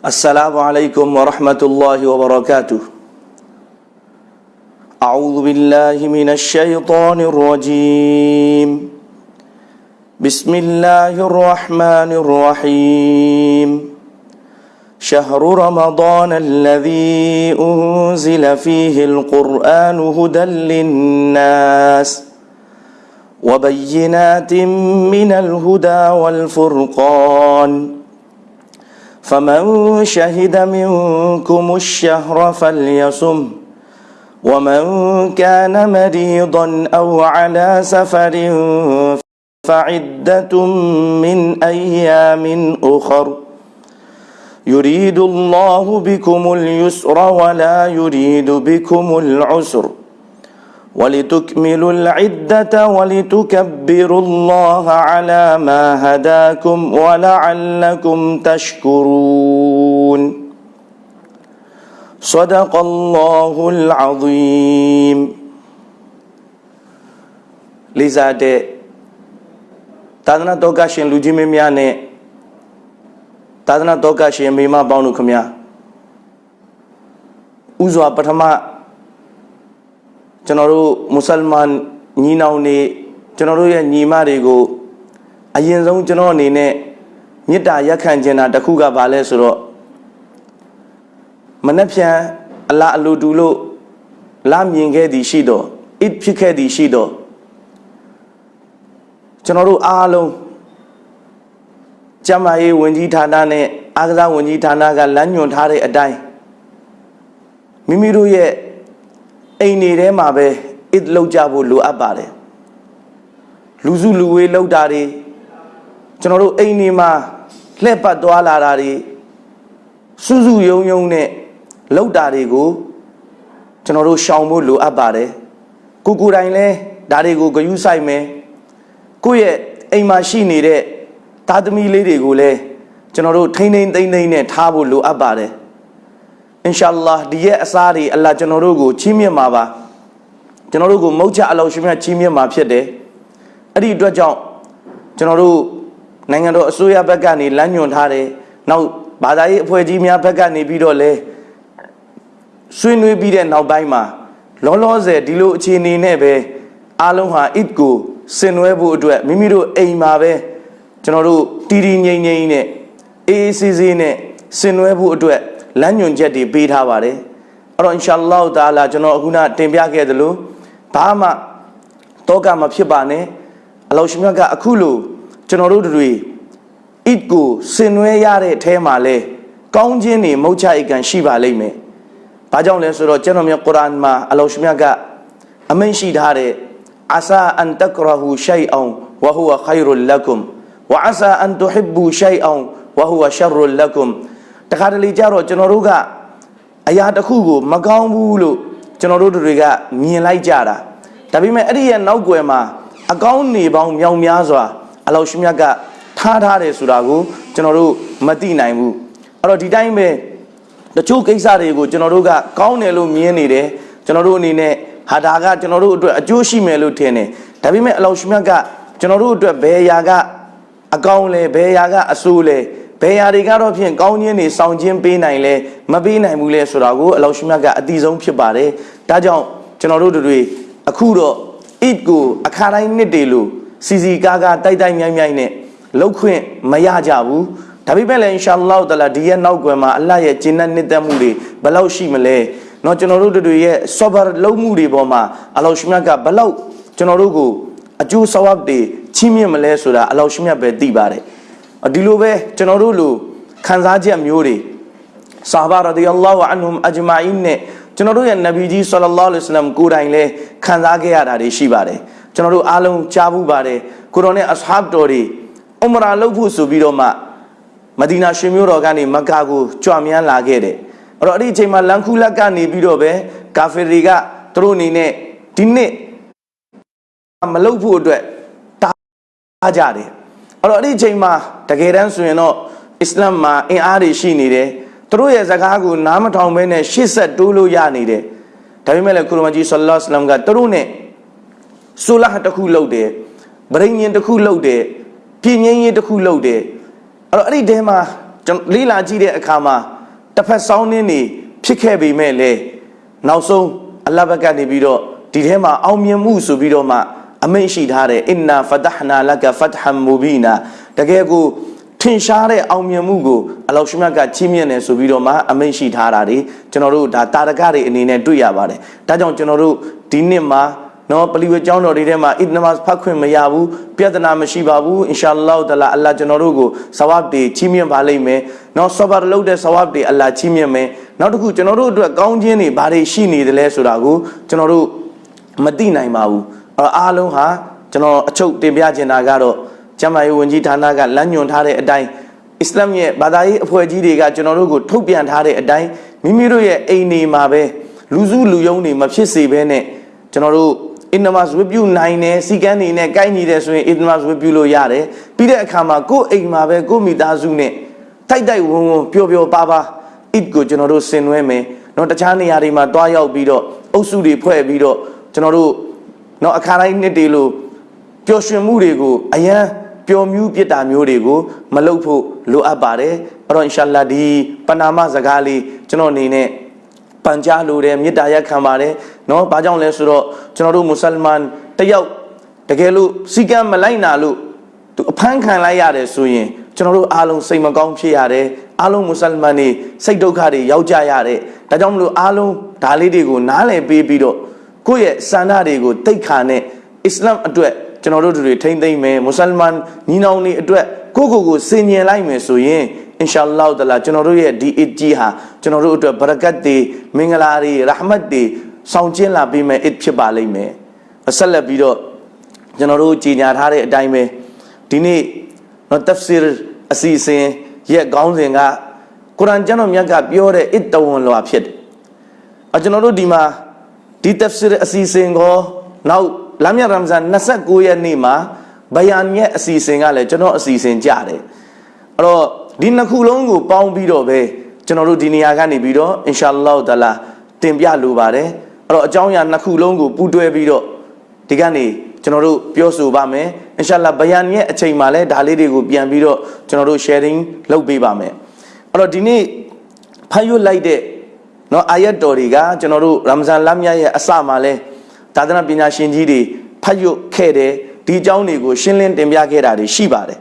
السلام عليكم ورحمة الله وبركاته. أعوذ بالله من الشيطان الرجيم. بسم الله الرحمن الرحيم. شهر رمضان الذي أنزل فيه القرآن هدى للناس وبينات من الهدى والفرقان. فمن شهد منكم الشهر فليصم ومن كان مريضا أو على سفر فعدة من أيام أخر. يريد الله بكم اليسر ولا يريد بكم العسر. ولتكملوا العدة ولتكبروا الله على ما هداكم ولعلكم تشكرون صدق الله العظيم لذا دي သာသနာတော်ကရှင်လူကြီးမင်းများနဲ့သာသနာတော်ကရှင်မိမပေါင်းတို့ခမညာဥစွာပထမ ကျွန်တော်တို့မွတ်စလမန်ညီနောင်တွေကျွန်တော်တို့ရဲ့ညီမတွေကိုအရင်ဆုံးကျွန်တော်အနေနဲ့မေတ္တာရက်ခံခြင်းတာတစ်ခုကဘာလဲဆိုတော့မနှက်ဖြန်အလားအလိုတူလို့လာမြင်ခဲ့သည်ရှိတော့အစ်ဖြစ်ခဲ့သည်ရှိတော့ကျွန်တော်တို့အားလုံးကျမရေးဝင်ကြီးဌာနနဲ့အာကစားဝင်ကြီးဌာနကလမ်းညွှန်ထားတဲ့အတိုင်းမိမိတို့ရဲ့ အိမ်နေထဲမှာပဲအစ်လောက်ကြဖို့လိုအပ်ပါတယ်လူစုလူဝေးလောက်တာတွေကျွန်တော်တို့အိမ်နေမှာလှည့်ပတ်သွားလာတာတွေစုစုယုံယုံနဲ့လောက်တာတွေကိုကျွန်တော်တို့ရှောင်ဖို့လိုအပ်ပါတယ်ကိုကိုယ်တိုင်လဲဒါတွေကိုဂယုဆိုင်မယ်ကိုယ့်ရဲ့အိမ်မှာရှိနေတဲ့သားသမီးလေးတွေကိုလည်းကျွန်တော်တို့ထိမ့်ထိမ့်သိမ့်သိမ့်နဲ့ထားဖို့လိုအပ်ပါတယ် အင်ရှာအလ္လာဒီရဲ့အစားတွေအလ္လာကျွန်တော်တို့ကိုချီးမြှင့်မှာပါကျွန်တော်တို့ကိုမုတ်ချအလောရှင်မြတ်ချီးမြှင့်မှာဖြစ်တယ်အဲ့ဒီအတွက်ကြောင့်ကျွန်တော်တို့နိုင်ငံတော်အစိုးရဘက်ကနေလမ်းညွှန်ထားတယ်နောက်ဘာသာရေးအဖွဲ့ကြီးများဘက်ကနေပြီးတော့လဲဆွေးနွေးပြီးတဲ့နောက်ပိုင်းမှာလောလောဆယ်ဒီလိုအခြေအနေနဲ့ပဲအားလုံးဟာအစ်ကိုဆင်နွှဲဖို့အတွက်မိမိတို့အိမ်မှာပဲကျွန်တော်တို့တီတီငိမ့်ငိမ့်နဲ့အေးအေးဆေးဆေးနဲ့ဆင်နွှဲဖို့အတွက် လမ်းညွှန်ချက်တွေပေးထားပါတယ်အဲ့တော့အင်ရှာအလ္လာဟ်တာလာကျွန်တော်အခုနတင်ပြခဲ့သလိုဘာမှတောကမဖြစ်ပါနဲ့အလောရှင်မြတ်ကအခုလိုကျွန်တော်တို့တွေအစ်ကိုဆင်နွှဲရတဲ့အထဲမှာလဲကောင်းခြင်းတွေမုတ်ချအိကံရှိပါလိမ့်မယ်။ဘာကြောင့်လဲဆိုတော့ကျွန်တော်မြတ်ကုရ်အာန်မှာအလောရှင်မြတ်ကအမိန့်ရှိထားတဲ့အဆာအန်တကရဟူရှိုင်အောင်ဝဟူဝခိုင်ရုလကုမ်ဝအဆာအန်တူဟစ်ဘူရှိုင်အောင်ဝဟူဝရှရလကုမ် တခါတလေကြတော့ကျွန်တော်တို့ကအရာတစ်ခုကိုမကောင်းဘူးလို့ကျွန်တော်တို့တွေကမြင်လိုက်ကြတာဒါပေမဲ့အဲ့ဒီရဲ့နောက်ွယ်မှာအကောင်းနေပေါင်းမြောင်များစွာအလောရှင်မြတ်ကထားထားတယ်ဆိုတာကိုကျွန်တော်တို့မသိနိုင်ဘူးအဲ့တော့ဒီတိုင်းပဲတချို့ကိစ္စတွေကိုကျွန်တော်တို့ကကောင်းတယ်လို့မြင်နေတယ်ကျွန်တော်တို့အနေနဲ့ဟာဒါကကျွန်တော်တို့အတွက်အကျိုးရှိမယ်လို့ထင်တယ်ဒါပေမဲ့အလောရှင်မြတ်ကကျွန်တော်တို့အတွက်ဘယ်ရာကအကောင်းလဲဘယ်ရာကအဆိုးလဲ ဘယ်ရာတွေကတော့ဖြင့်ကောင်းခြင်းတွေစောင့်ခြင်းပေးနိုင်လဲမပေးနိုင်ဘူးလဲဆိုတာကိုအလောရှင်မြတ်ကအတိဆုံးဖြစ်ပါတယ်ဒါကြောင့်ကျွန်တော်တို့တွေအခုတော့ it ကိုအခါတိုင်းနှစ်တွေလို့စီစီကားကားတိုက်တိုက်မြိုင်မြိုင်နဲ့လှုပ်ခွင့်မရကြဘူးဒါပေမဲ့လည်းအင်ရှာအလ္လာဟ်တလာဒီရဲ့နောက်ွယ်မှာအလ္လာဟ်ရဲ့ဂျင်းနဲ့နှစ်သက်မှုတွေဘယ်လောက်ရှိမလဲเนาะကျွန်တော်တို့တွေရဲ့ sober လုံးမှုတွေပေါ်မှာအလ္လာဟ်ရှင်မြတ်ကဘယ်လောက်ကျွန်တော်တို့ကိုအကျိုးဆဝတ်တွေချီးမြှင့်မလဲဆိုတာအလ္လာဟ်ရှင်မြတ်ပဲသိပါတယ် ဒီလိုပဲကျွန်တော်တို့လိုခံစားချက်မျိုးတွေဆာဘာရဒီအလ္လာဟ်အန်ဟွမ်အဂျမာအင်းနဲ့ကျွန်တော်တို့ရဲ့နဗီကြီးဆလ္လာလဟ်အလိုင်းဝါဆလမ်ကိုယ်တိုင်လဲခံစားခဲ့ရတာတွေရှိပါတယ်ကျွန်တော်တို့အားလုံးကြားဘူးပါတယ်ကိုရောနဲ့အဆဟာဘ်တော်တွေအမရာလုပ်ဖို့ဆိုပြီးတော့မှမဒီနာရှင်မြို့တော်ကနေမက္ကာကိုကြွမြန်းလာခဲ့တယ်အဲ့တော့အဲ့ဒီအချိန်မှာလန်ခုလက်ကနေပြီးတော့ပဲကာဖီတွေကသူတို့အနေနဲ့ဒီနှစ်မလုပ်ဖို့အတွက်တားကြတယ် အဲ့တော့အဲ့ဒီအချိန်မှာတကယ်တမ်းဆိုရင်တော့အစ္စလာမ်မှာအင်အားတွေရှိနေတယ်သူတို့ရဲ့ဇကားကိုနားမထောင်ဘဲနဲ့ရှေ့ဆက်တိုးလို့ရနေတယ်ဒါပေမဲ့လည်းကုရမကြီးဆလ္လာလဟ်အလัยဟိဝါစလမ်ကသူတို့နဲ့ဆူလာတစ်ခုလုပ်တယ်ဗရိညင်တစ်ခုလုပ်တယ်ပြင်းငင်းရေးတစ်ခုလုပ်တယ်အဲ့တော့အဲ့ဒီတဲမှာကျွန်တော်လေးလာကြည့်တဲ့အခါမှာတစ်ဖက်ဆောင်းနှင်းနေဖြစ်ခဲ့ပေမဲ့လေနောက်ဆုံးအလ္လာဟ်ဘက်ကနေပြီးတော့ဒီထဲမှာအောင်မြင်မှုဆိုပြီးတော့မှ အမိန့်ရှိထားတယ်အင်နာဖဒဟနာလကဖတ်ဟမ်မူဘီနာတကယ်ကိုထင်ရှားတဲ့အောင်မြင်မှုကိုအလောရှမြတ်ကချီးမြှင့်တယ်ဆိုပြီးတော့မှအမိန့်ရှိထားတာတွေကျွန်တော်တို့ဒါတာရကတွေအနေနဲ့တွေ့ရပါတယ်ဒါကြောင့်ကျွန်တော်တို့ဒီနှစ်မှာနော်ပလီဝဲကျောင်းတော်တွေထဲမှာအစ်နမတ်ဖတ်ခွင့်မရဘူးပြဿနာမရှိပါဘူးအင်ရှာအလ္လာဟ်တလာအလ္လာကျွန်တော်တို့ကိုဆဝပ်တွေချီးမြှင့်ပါလိမ့်မယ်နော်ဆဘာလုပ်တဲ့ဆဝပ်တွေအလ္လာချီးမြှင့်မယ်နောက်တစ်ခုကျွန်တော်တို့အတွက်ကောင်းခြင်းတွေဘာတွေရှိနေတယ်လဲဆိုတာကိုကျွန်တော်တို့မသိနိုင်ပါဘူး အဲ့တော့အားလုံးဟာကျွန်တော်အချုပ်တင်ပြချင်တာကတော့ကျမ်းမာရေးဝန်ကြီးဌာနကလမ်းညွှန်ထားတဲ့အတိုင်းအစ္စလာမ်ရဲ့ဘာသာရေးအဖွဲ့အစည်းတွေကကျွန်တော်တို့ကိုထုတ်ပြန်ထားတဲ့အတိုင်းမိမိတို့ရဲ့အိမ်နေမှာပဲလူစုလူယုံတွေမဖြစ်စေဘဲနဲ့ကျွန်တော်တို့အင်နမတ်ဝပြုနိုင်တယ်စီကန်းနေနဲ့ကိုက်ညီတယ်ဆိုရင်အင်နမတ်ဝပြုလို့ရတယ်ပြီးတဲ့အခါမှာကိုယ့်အိမ်မှာပဲကိုယ့်မိသားစုနဲ့တိုက်တိုက်ဝုံဝုံပျော်ပျော်ပါပါအစ်ကိုကျွန်တော်တို့ဆင်နွှဲမယ်နော်တခြားနေရာတွေမှာတွားရောက်ပြီးတော့အုပ်စုတွေဖွဲ့ပြီးတော့ကျွန်တော်တို့ နော်အခါတိုင်းနှစ်တွေလို့ပျော်ရွှင်မှုတွေကိုအရန်ပျော်မြူးပြစ်တာမျိုးတွေကိုမလုပ်ဖို့လိုအပ်ပါတယ်အဲ့တော့အင်ရှာလာဒီပနာမစကားလေးကျွန်တော်အနေနဲ့ပန်ကြားလိုတယ်မေတ္တာရက်ခံပါတယ်เนาะဘာကြောင့်လဲဆိုတော့ကျွန်တော်တို့မွတ်စလမန်တယောက်တကယ်လို့စီကံမလိုက်နာလို့သူအဖမ်းခံလိုက်ရတယ်ဆိုရင်ကျွန်တော်တို့အားလုံးစိတ်မကောင်းဖြစ်ရတယ်အားလုံးမွတ်စလမန်တွေစိတ်ဒုက္ခတွေရောက်ကြရတယ်ဒါကြောင့်မလို့အားလုံးဒါလေးတွေကိုနားလည်ပေးပြီးတော့ ကိုယ့်ရဲ့စန္ဒတွေကိုတိတ်ခါနဲ့အစ္စလာမ်အတွက်ကျွန်တော်တို့တွေထိမ့်သိမ့်မယ်မွတ်စလမန်ညီနောင်တွေအတွက်ကိုယ့်ကိုယ်ကိုစင်ញင်လိုက်မယ်ဆိုရင်အင်ရှာအလ္လာဟ်တလာကျွန်တော်တို့ရဲ့ဒီအစ်ကြီးဟာကျွန်တော်တို့အတွက်ဘရကတ်တွေမင်္ဂလာတွေရဟမတ်တွေဆောင်ကျင်းလာပေးမယ်အစ်ဖြစ်ပါလိမ့်မယ်ဆက်လက်ပြီးတော့ကျွန်တော်တို့ကြီးညာထားတဲ့အတိုင်းပဲဒီနေ့နော်တဖ်ဆီရ်အစီအစဉ်ရဲ့ခေါင်းစဉ်ကကုရ်အာန်ကျမ်းတော်မြတ်ကပြောတဲ့အစ်တဝန်လွာဖြစ်တယ်အကျွန်တော်တို့ဒီမှာ ဒီတဖ်ဆီရ်အစီအစဉ်ကိုနောက်လာမြတ်ရမ်ဇန်29ရက်နေ့မှာဘယန်ရဲ့အစီအစဉ်ကလည်းကျွန်တော်အစီအစဉ်ကြတယ်အဲ့တော့ဒီနှစ်ခုလုံးကိုပေါင်းပြီးတော့ပဲကျွန်တော်တို့ဒီနေရာကနေပြီးတော့အင်ရှာအလ္လာဟ်တလာတင်ပြလိုပါတယ်အဲ့တော့အကြောင်းအရာနှစ်ခုလုံးကိုပူးတွဲပြီးတော့ဒီကနေ့ကျွန်တော်တို့ပြောဆိုပါမယ်အင်ရှာအလ္လာဘယန်ရဲ့အချိန်မှာလည်းဒါလေးတွေကိုပြန်ပြီးတော့ကျွန်တော်တို့ sharing လုပ်ပေးပါမယ်အဲ့တော့ဒီနေ့ဖတ်ရွတ်လိုက်တဲ့ နော်အာယတ်တော်တွေကကျွန်တော်တို့ရမဇန်လမြတ်ရဲ့အစမှာလဲသာသနာပညာရှင်ကြီးတွေဖတ်ရွတ်ခဲ့တယ်ဒီအကြောင်းတွေကိုရှင်းလင်းတင်ပြခဲ့တာတွေရှိပါတယ်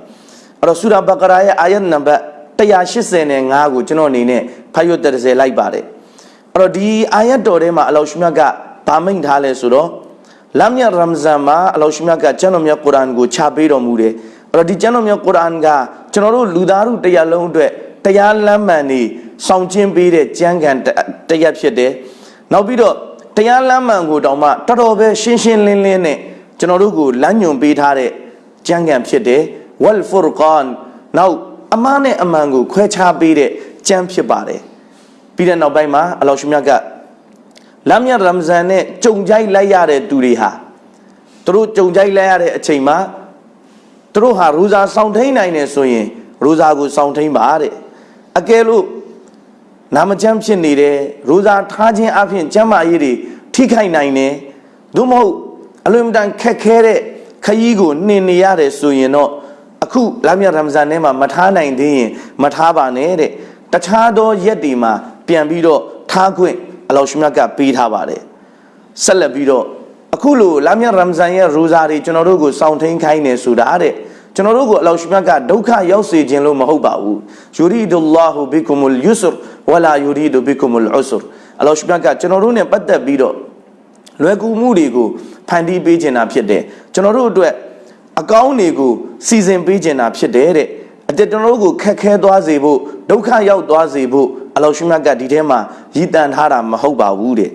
အဲ့တော့ဆူရာဘကရာရဲ့အာယတ်နံပါတ်185ကိုကျွန်တော်အနေနဲ့ဖတ်ရွတ်30လိုက်ပါတယ်အဲ့တော့ဒီအာယတ်တော်ထဲမှာအလောရှမြတ်ကဗာမိန်ထားလဲဆိုတော့လမ်းမြရမ်ဇန်မှာအလောရှမြတ်ကကျမ်းတော်မြတ်ကုရ်အာန်ကိုခြာပေးတော်မူတယ်အဲ့တော့ဒီကျမ်းတော်မြတ်ကုရ်အာန်ကကျွန်တော်တို့လူသားတို့တရားလုံးအတွက် တရားလမ်းမှန်နေဆောင်ကျင်းပေးတဲ့ကျမ်းဂန်တရားဖြစ်တယ်နောက်ပြီးတော့တရားလမ်းမှန်ကိုတောင်မှတော်တော်ပဲရှင်းရှင်းလင်းလင်းနဲ့ကျွန်တော်တို့ကိုလမ်းညွှန်ပေးထားတဲ့ကျမ်းဂန်ဖြစ်တယ်ဝလ်ဖူရ်ကန်နောက်အမှားနဲ့အမှန်ကိုခွဲခြားပေးတဲ့ကျမ်းဖြစ်ပါတယ်ပြီးတဲ့နောက်ပိုင်းမှာအလောရှမြတ်ကလမ်းမြတ်ရမဇန်နဲ့ကြုံကြိုက်လိုက်ရတဲ့သူတွေဟာသူတို့ကြုံကြိုက်လိုက်ရတဲ့အချိန်မှာသူတို့ဟာရူဇာဆောင်ထိန်နိုင်တယ်ဆိုရင်ရူဇာကိုဆောင်ထိန်ပါတဲ့ အကယ်လို့နာမကျမ်းဖြစ်နေတယ်ရူဇာထားခြင်းအပြင်ကျမ်းမာရေးတွေထိခိုက်နိုင်တယ်သို့မဟုတ်အလွန်တန်ခက်ခဲတဲ့ခရီးကိုနှင်နေရတယ်ဆိုရင်တော့အခုလာမြတ်ရမဇန်ထဲမှာမထားနိုင်သေးရင်မထားပါနဲ့တဲ့တခြားသောရက်တွေမှာပြန်ပြီးတော့ထားခွင့်အလောရှမြတ်ကပေးထားပါတယ်ဆက်လက်ပြီးတော့အခုလိုလာမြတ်ရမဇန်ရဲ့ရိုဇာတွေကျွန်တော်တို့ကိုစောင့်ထိန်ခိုင်းနေဆိုတာတဲ့ ကျွန်တော်တို့ကိုအလောရှမြတ်ကဒုက္ခရောက်စေခြင်းလို့မဟုတ်ပါဘူးယူရီဒူလာဟူဘီကုမလ်ယူဆရဝလာယူရီဒူဘီကုမလ်ဥဆရအလောရှမြတ်ကကျွန်တော်တို့ ਨੇ ပတ်သက်ပြီးတော့လွယ်ကူမှုတွေကိုဖန်တီးပေးခြင်းတာဖြစ်တယ်ကျွန်တော်တို့အတွက်အကောင်းတွေကိုစီစဉ်ပေးခြင်းတာဖြစ်တယ်တဲ့အတကျွန်တော်တို့ကိုခက်ခဲသွားစေဖို့ဒုက္ခရောက်သွားစေဖို့အလောရှမြတ်ကဒီထဲမှာရည်တန်ထားတာမဟုတ်ပါဘူးတဲ့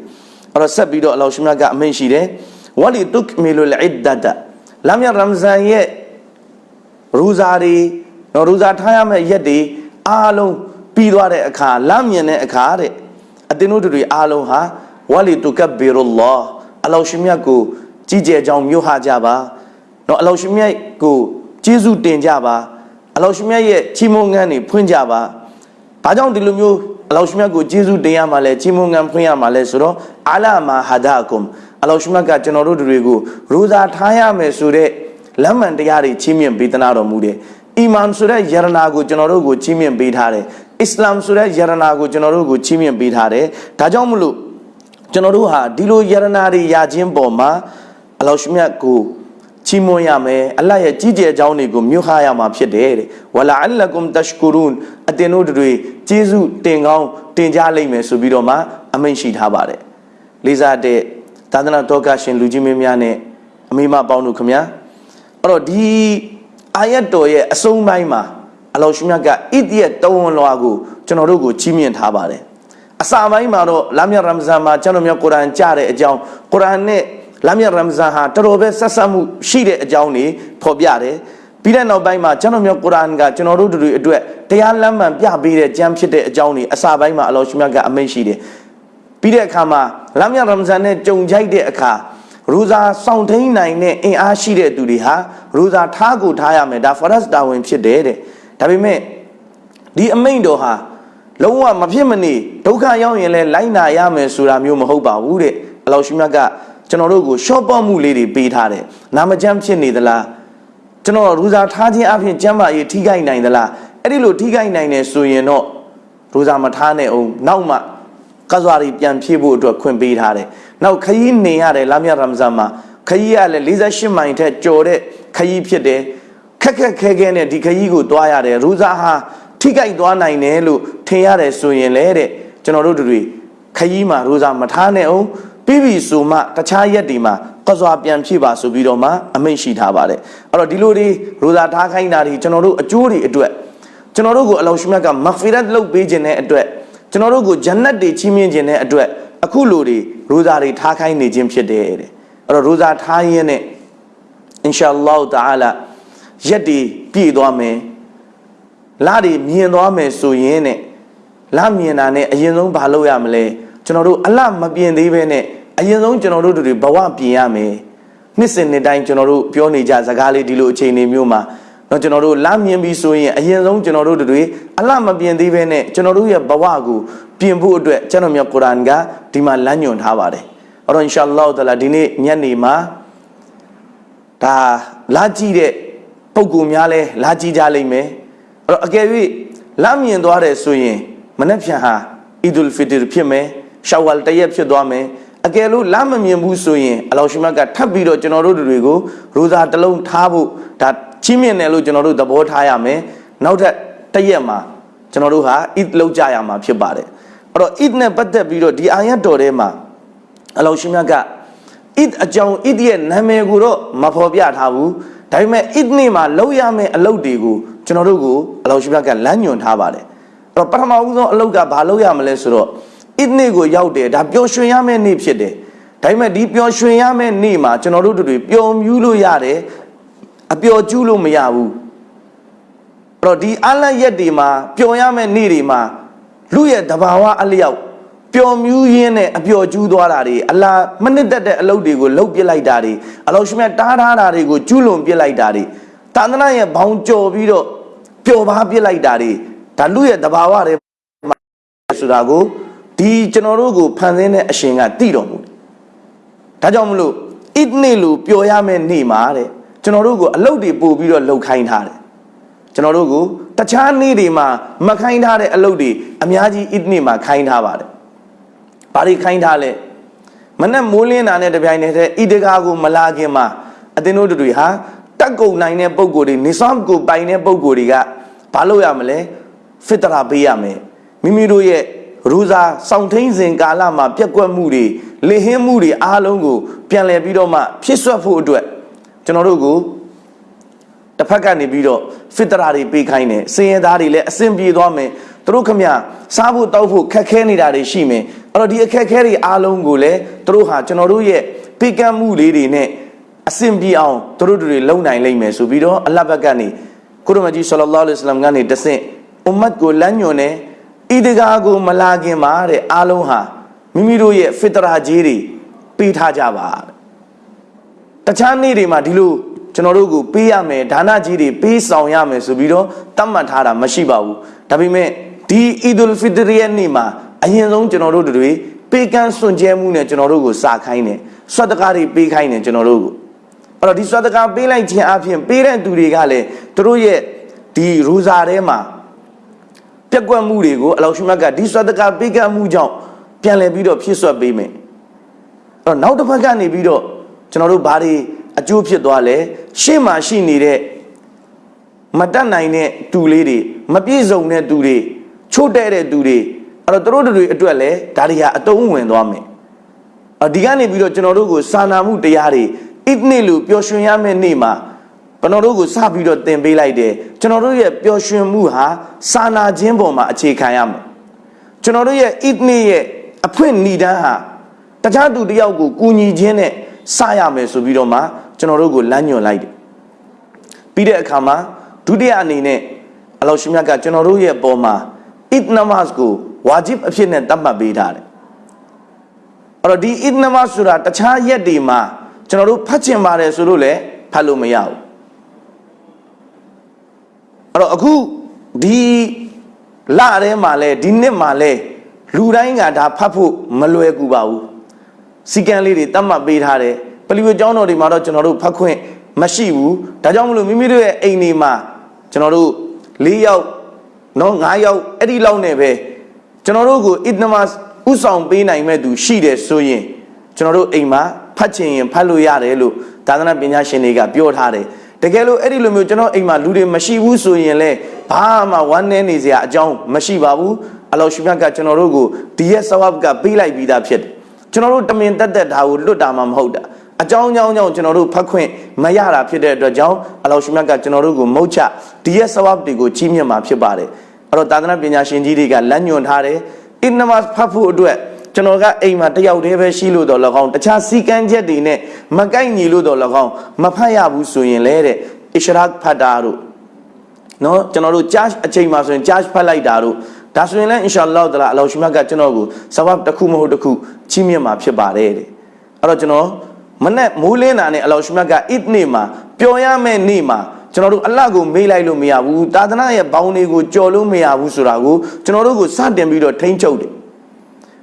အဲ့တော့ဆက်ပြီးတော့အလောရှမြတ်ကအမိန့်ရှိတယ်ဝလီတုကမီလုလ်အစ်ဒတ်လာမြတ်ရမဇန်ရဲ့ ရူဇာတွေနော်ရူဇာထားရမယ့်ရက်တွေအားလုံးပြီးသွားတဲ့အခါလမ်းမြင်တဲ့အခါတဲ့အတင်းတို့တွေအားလုံးဟာဝလီတုကဘီရူလာအလောရှမြတ်ကိုကြီးကျယ်ကြောင်းမြို့ဟာကြပါနော်အလောရှမြတ်ကိုကျေးဇူးတင်ကြပါအလောရှမြတ်ရဲ့ချီးမွမ်းငန်းတွေဖွင့်ကြပါဘာကြောင့်ဒီလိုမျိုးအလောရှမြတ်ကိုကျေးဇူးတင်ရမှာလဲချီးမွမ်းငန်းဖွင့်ရမှာလဲဆိုတော့အလာမာဟာဒါကွမ်အလောရှမြတ်ကကျွန်တော်တို့တွေကိုရိုဇာထားရမယ်ဆိုတဲ့ လမ်းမှန်တရားတွေချီးမြှင့်ပေးသနာတော်မူတယ်အီမန်ဆိုတဲ့ယရနာကိုကျွန်တော်တို့ကိုချီးမြှင့်ပေးထားတယ်အစ္စလာမ်ဆိုတဲ့ယရနာကိုကျွန်တော်တို့ကိုချီးမြှင့်ပေးထားတယ်ဒါကြောင့်မလို့ကျွန်တော်တို့ဟာဒီလိုယရနာတွေရခြင်းပေါ်မှာအလောရှမြတ်ကိုချီးမွမ်းရမယ်အလတ်ရဲ့ကြီးကျယ်ကြောင်းတွေကိုမြို့ခရမှာဖြစ်တယ်တဲ့ဝလာအလကုမ်တရှ်ကူရုန်အတင်တို့တွေကျေးဇူးတင်ကောင်းတင်ကြလိမ့်မယ်ဆိုပြီးတော့မှအမိန့်ရှိထားပါတယ်လေးစားတဲ့သာသနာတော်ကရှင်လူကြီးမင်းများနဲ့အမိမပေါင်းတို့ခမညာ အဲ့တော့ဒီအာယတ်တော်ရဲ့အဆုံးပိုင်းမှာအလောရှမြတ်ကဣတိယတဝန်လွာကိုကျွန်တော်တို့ကိုချီးမြှင့်ထားပါတယ်အစာပိုင်းမှာတော့လာမြတ်ရမဇန်မှာကျွန်တော်မြတ်ကုရ်အာန်ကြားတဲ့အကြောင်းကုရ်အာန်နဲ့လာမြတ်ရမဇန်ဟာတော်တော်ပဲဆက်ဆက်မှုရှိတဲ့အကြောင်းတွေဖော်ပြတယ်ပြီးတဲ့နောက်ပိုင်းမှာကျွန်တော်မြတ်ကုရ်အာန်ကကျွန်တော်တို့တို့အတွက်တရားလမ်းမှန်ပြပေးတဲ့ကြံဖြစ်တဲ့အကြောင်းတွေအစာပိုင်းမှာအလောရှမြတ်ကအမိန့်ရှိတယ်ပြီးတဲ့အခါမှာလာမြတ်ရမဇန်နဲ့ကြုံကြိုက်တဲ့အခါ ရူဇာစောင့်ထိန်နိုင်တဲ့အင်အားရှိတဲ့သူတွေဟာရူဇာထားကိုထားရမယ်ဒါဖရတ်တာဝင်ဖြစ်တယ်တဲ့ဒါပေမဲ့ဒီအမိန့်တော်ဟာလုံးဝမဖြစ်မနေဒုက္ခရောက်ရင်လည်းလိုက်နာရမယ်ဆိုတာမျိုးမဟုတ်ပါဘူးတဲ့အလောရှိမြတ်ကကျွန်တော်တို့ကိုရှော့ပေါ့မှုလေးတွေပေးထားတယ်နာမကျမ်းဖြစ်နေသလားကျွန်တော်ရူဇာထားခြင်းအပြင်ကျမ်းမာရေးထိခိုက်နိုင်သလားအဲ့ဒီလိုထိခိုက်နိုင်တယ်ဆိုရင်တော့ရူဇာမထားနဲ့အောင်နောက်မှ ကဇွာရီပြန်ဖြည့်ဖို့အတွက်ခွင့်ပေးထားတယ်နောက်ခရီးနေရတယ်လာမြတ်ရမဇန်မှာခရီးကလည်း48မိုင်ထက်ကျော်တဲ့ခရီးဖြစ်တယ်ခက်ခက်ခဲခဲနဲ့ဒီခရီးကိုတွားရတယ်ရူဇာဟာထိခိုက်သွားနိုင်တယ်လို့ထင်ရတယ်ဆိုရင်လေတဲ့ကျွန်တော်တို့တွေခရီးမှာရူဇာမထားနဲ့အောင်ပြီးပြီဆိုမှတခြားရက်ဒီမှာကစွာပြန်ဖြည့်ပါဆိုပြီးတော့မှအမိန့်ရှိထားပါတယ်အဲ့တော့ဒီလိုတွေရူဇာထားခိုင်းတာတွေကျွန်တော်တို့အကျိုးတွေအတွက်ကျွန်တော်တို့ကိုအလောရှမြတ်ကမဂ်ဖီရတ်လုပ်ပေးခြင်းတဲ့အတွက် ကျွန်တော်တို့ကိုဂျန်နတ်တွေချီးမြှင့်ခြင်းတဲ့အတွက်အခုလိုတွေရိုဇာတွေထားခိုင်းနေခြင်းဖြစ်တယ်တဲ့အဲ့တော့ရိုဇာထားရင်းနဲ့အင်ရှာအလ္လာဟ်တအာလာရက်တွေပြည့်သွားမယ်လတွေမြင်သွားမယ်ဆိုရင်နဲ့လမြင်တာနဲ့အရင်ဆုံးဘာလုပ်ရမလဲကျွန်တော်တို့အလမပြင်သေးပဲနဲ့အရင်ဆုံးကျွန်တော်တို့တွေဘဝပြင်ရမယ်နှစ်စဉ်နှစ်တိုင်းကျွန်တော်တို့ပြောနေကြစကားလေးဒီလိုအချိန်နေမျိုးမှာ တော့ကျွန်တော်တို့လမြင်ပြီးဆိုရင်အရင်ဆုံးကျွန်တော်တို့တွေအလမပြင်သေးပဲနဲ့ကျွန်တော်တို့ရဲ့ဘဝကိုပြင်ဖို့အတွက်ကျွန်တော်မြတ်ကုရ်အာန်ကဒီမှာလမ်းညွှန်ထားပါတယ်အဲ့တော့အင်ရှာအလ္လာဟ်တလာဒီနေ့ညနေမှာဒါလာကြည့်တဲ့ပုံကူများလဲလာကြည့်ကြလိမ့်မယ်အဲ့တော့အကယ်၍လမ်းမြင်သွားတယ်ဆိုရင်မနေ့ဖြန်ဟာအီဒူလ်ဖီတရ်ဖြစ်မယ်ရှောဝါလ်တရက်ဖြစ်သွားမယ်အကယ်လို့လမ်းမမြင်ဘူးဆိုရင်အလောရှိမတ်ကထပ်ပြီးတော့ကျွန်တော်တို့တွေကိုရိုဇာတစ်လုံးထားဖို့ဒါ ချီးမြှင့်တယ်လို့ကျွန်တော်တို့သဘောထားရမယ်နောက်ထပ်တရက်မှာကျွန်တော်တို့ဟာအစ်လောက်ကြရမှာဖြစ်ပါတယ်အဲ့တော့အစ်နဲ့ပတ်သက်ပြီးတော့ဒီအာယတ်တော်ထဲမှာအလောရှိမတ်ကအစ်အကြောင်းအစ်ရဲ့နာမည်ကိုတော့မဖော်ပြထားဘူးဒါပေမဲ့အစ်နေ့မှာလောက်ရမယ့်အလုပ်တွေကိုကျွန်တော်တို့ကိုအလောရှိမတ်ကလမ်းညွှန်ထားပါတယ်အဲ့တော့ပထမဦးဆုံးအလုပ်ကဘာလုပ်ရမလဲဆိုတော့အစ်နေ့ကိုရောက်တယ်ဒါပျော်ရွှင်ရမယ့်နေ့ဖြစ်တယ်ဒါပေမဲ့ဒီပျော်ရွှင်ရမယ့်နေ့မှာကျွန်တော်တို့တွေပျော်မြူးလို့ရတယ် အပျော်ကျူးလို့မရဘူးအဲ့တော့ဒီအလတ်ရက်တွေမှာပျော်ရမယ့်နေ့တွေမှာလူရဲ့တဘာဝအလျောက်ပျော်မြူးရင်းနဲ့အပျော်ကျူးသွားတာတွေအလားမနစ်သက်တဲ့အလုပ်တွေကိုလှုပ်ပစ်လိုက်တာတွေအလောရှိမြတ်တားထားတာတွေကိုကျူးလွန်ပစ်လိုက်တာတွေတန်တနာရဲ့ဘောင်ကြော်ပြီးတော့ပျော်ပါပစ်လိုက်တာတွေဒါလူရဲ့တဘာဝတွေဆိုတာကိုဒီကျွန်တော်တို့ကိုဖန်ဆင်းတဲ့အရှင်ကသိတော်မူတယ်ဒါကြောင့်မလို့ဣဒ်နေ့လို့ပျော်ရမယ့်နေ့မှာတဲ့ ကျွန်တော်တို့ကိုအလုတ်တွေပို့ပြီးတော့လှုပ်ခိုင်းထားတယ်ကျွန်တော်တို့ကိုတခြားနေ့တွေမှာမခိုင်းထားတဲ့အလုပ်တွေအများကြီးဣဒ်နေ့မှာခိုင်းထားပါတယ်။ဘာတွေခိုင်းထားလဲ။မနဲ့မိုးလင်းတာနဲ့တပြိုင်တည်းဣဒကာကိုမလာခင်မှာအသင်တို့တွေဟာတက်ကုန်နိုင်တဲ့ပုံကိုယ်တွေနေဆောင်ကိုပိုင်တဲ့ပုံကိုယ်တွေကဘာလုပ်ရမလဲ။ဖစ်တရာပေးရမယ်။မိမိတို့ရဲ့ရူဇာစောင့်ထိန်စဉ်ကာလမှာပြက်ကွက်မှုတွေလေဟင်းမှုတွေအားလုံးကိုပြန်လည်ပြီးတော့မှဖြစ်ဆွတ်ဖို့အတွက် ကျွန်တော်တို့ကိုတစ်ဖက်ကနေပြီးတော့ဖစ်တရာတွေပေးခိုင်းတယ်စင်ရသားတွေလည်းအဆင်ပြေသွားမယ်သူတို့ခမစားဖို့တောက်ဖို့ခက်ခဲနေတာတွေရှိမယ်အဲ့တော့ဒီအခက်ခဲတွေအားလုံးကိုလည်းသူတို့ဟာကျွန်တော်တို့ရဲ့ပေးကမ်းမှုလေးတွေနဲ့အဆင်ပြေအောင်သူတို့တွေလုံနိုင်လိမ့်မယ်ဆိုပြီးတော့အလဘက်ကနေကုရမကြီးဆလလောလ္လဟ်အလัยဟိဝါစလမ်ကနေတဆင့်အွမ်မတ်ကိုလမ်းညွှန်တယ်ဣဒဂါကိုမလာခင်မှာတဲ့အားလုံးဟာမိမိတို့ရဲ့ဖစ်တရာကြီးတွေပေးထားကြပါတ ခြားနေ့တွေမှာဒီလိုကျွန်တော်တို့ကိုပေးရမယ်ဒါနကြီးတွေပေးဆောင်ရမယ်ဆိုပြီးတော့တတ်မှတ်ထားတာမရှိပါဘူးဒါပေမဲ့ဒီအီဒူလ်ဖီတရီရဲ့နေ့မှာအရင်ဆုံးကျွန်တော်တို့တွေပေးကမ်းစွန့်ကြဲမှုနဲ့ကျွန်တော်တို့ကိုစာခိုင်းတယ်ဆွတ်တကားတွေပေးခိုင်းတယ်ကျွန်တော်တို့ကိုအဲ့တော့ဒီဆွတ်တကားပေးလိုက်ခြင်းအပြင်ပေးတဲ့သူတွေကလည်းတို့ရဲ့ဒီရူဇာထဲမှာပြက်ကွက်မှုတွေကိုအလောရှိမြတ်ကဒီဆွတ်တကပေးကမ်းမှုကြောင့်ပြန်လည်ပြီးတော့ဖြည့်ဆွတ်ပေးမယ်အဲ့တော့နောက်တစ်ဖက်ကနေပြီးတော့ ကျွန်တော်တို့ဘာတွေအကျိုးဖြစ်သွားလဲရှေ့မှာရှိနေတဲ့မတတ်နိုင်တဲ့တူလေးတွေမပြည့်စုံတဲ့တူတွေချို့တဲ့တဲ့တူတွေအဲ့တော့သူတို့တွေအတွက်လည်းဒါတွေဟာအတုံးဝင်သွားမယ်အဒီကနေပြီးတော့ကျွန်တော်တို့ကိုစာနာမှုတရားတွေဣဒ်နေ့လို့ပျော်ရွှင်ရမယ့်နေ့မှာကျွန်တော်တို့ကိုစပြီးတော့သင်ပေးလိုက်တယ်ကျွန်တော်တို့ရဲ့ပျော်ရွှင်မှုဟာစာနာခြင်းပေါ်မှာအခြေခံရမယ်ကျွန်တော်တို့ရဲ့ဣဒ်နေ့ရဲ့အဖွင့်ဏ္ဍန်းဟာတခြားသူတစ်ယောက်ကိုကူညီခြင်းနဲ့ စရမယ်ဆိုပြီးတော့မှကျွန်တော်တို့ကိုလမ်းညွှန်လိုက်တယ်ပြီးတဲ့အခါမှာဒုတိယအနေနဲ့အလောရှိမြတ်ကကျွန်တော်တို့ရဲ့ပေါ်မှာဣဒ်နမတ်ကိုဝါဂျစ်အဖြစ်နဲ့တတ်မှတ်ပေးထားတယ်အဲ့တော့ဒီဣဒ်နမတ်ဆိုတာတခြားရက်တွေမှာကျွန်တော်တို့ဖတ်ချင်ပါတယ်ဆိုလို့လည်းဖတ်လို့မရဘူးအဲ့တော့အခုဒီလထဲမှာလဲဒီနှစ်မှာလဲလူတိုင်းကဒါဖတ်ဖို့မလွယ်ကူပါဘူး စီကံလေးတွေတတ်မှတ်ပေးထားတယ်ပလီဝကျောင်းတော်တွေမှာတော့ကျွန်တော်တို့ဖတ်ခွင့်မရှိဘူးဒါကြောင့်မလို့မိမိတို့ရဲ့အိမ်တွေမှာကျွန်တော်တို့၄ယောက်နော်၅ယောက်အဲ့ဒီလောက်နဲ့ပဲကျွန်တော်တို့ကိုအစ်နမတ်ဥဆောင်ပေးနိုင်မဲ့သူရှိတယ်ဆိုရင်ကျွန်တော်တို့အိမ်မှာဖတ်ချင်ရင်ဖတ်လို့ရတယ်လို့သာသနာပညာရှင်တွေကပြောထားတယ်တကယ်လို့အဲ့ဒီလိုမျိုးကျွန်တော်အိမ်မှာလူတွေမရှိဘူးဆိုရင်လည်းဘာမှဝမ်းနည်းနေစရာအကြောင်းမရှိပါဘူးအလောရှိမြတ်ကကျွန်တော်တို့ကိုဒီရဲ့ဆဝပ်ကပေးလိုက်ပြီးသားဖြစ်တယ် ကျွန်တော်တို့တမင်တက်တက်ဒါကိုလွတ်တာမှမဟုတ်တာအကြောင်းကြောင်းကြောင့်ကျွန်တော်တို့ဖတ်ခွင့်မရတာဖြစ်တဲ့အတွက်ကြောင့်အလောရှိမြတ်ကကျွန်တော်တို့ကိုမုတ်ချဒီရဲ့ဆဝပ်တွေကိုကြီးမြတ်မှာဖြစ်ပါတယ်အဲ့တော့သာသနာပညာရှင်ကြီးတွေကလမ်းညွှန်ထားတယ်အင်နမတ်ဖတ်ဖို့အတွက်ကျွန်တော်ကအိမ်မှာတယောက်တည်းပဲရှိလို့တော့၎င်းတခြားစီကံချက်တွေနဲ့မကိုက်ညီလို့တော့၎င်းမဖတ်ရဘူးဆိုရင်လဲတဲ့အစ္စရာဖတ်တာတို့နော်ကျွန်တော်တို့ charge အချိန်မှာဆိုရင် charge ဖတ်လိုက်တာတို့ ဒါဆိုရင်လည်းအင်ရှာအလ္လာဟ်တလာအလောရှိမြတ်ကကျွန်တော်ကိုဆဝပ်တစ်ခုမဟုတ်တစ်ခုချီးမြှင့်မှာဖြစ်ပါတယ်တဲ့အဲ့တော့ကျွန်တော်မနဲ့မိုးလင်းတာနဲ့အလောရှိမြတ်ကအစ်နေ့မှာပျော်ရမယ့်နေ့မှာကျွန်တော်တို့အလတ်ကိုမေးလိုက်လို့မရဘူးတာသနာရဲ့ဘောင်းတွေကိုကြော်လို့မရဘူးဆိုတာကိုကျွန်တော်တို့ကိုစတင်ပြီးတော့ထိမ့်ချုပ်တယ်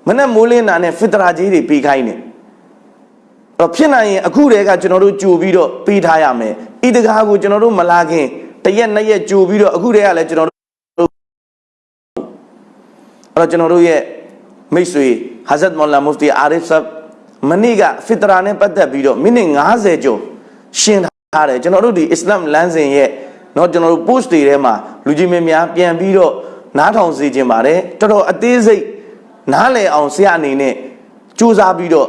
မနဲ့မိုးလင်းတာနဲ့ဖစ်တရာကြီးတွေပေးခိုင်းတယ်တော့ဖြစ်နိုင်ရင်အခုတည်းကကျွန်တော်တို့ကြိုပြီးတော့ပေးထားရမယ်ဣဒကာကိုကျွန်တော်တို့မလာခင်တရက်နှစ်ရက်ကြိုပြီးတော့အခုတည်းကလည်းကျွန်တော်အဲ့ တော့ကျွန်တော်တို့ရဲ့မိတ်ဆွေဟာဇတ်မော်လာမူဖတီအာရစ်ဆပ်မနေ့ကဖစ်တရာနဲ့ပတ်သက်ပြီးတော့မိနစ်90ကျော်ရှင်းထားတယ်ကျွန်တော်တို့ဒီအစ္စလာမ်လမ်းစဉ်ရဲ့เนาะကျွန်တော်တို့ post တွေထဲမှာလူကြီးမင်းများပြန်ပြီးတော့နားထောင်စေခြင်းပါတယ်တော်တော်အသေးစိတ်နားလည်အောင်ဆရာအနေနဲ့စူးစမ်းပြီးတော့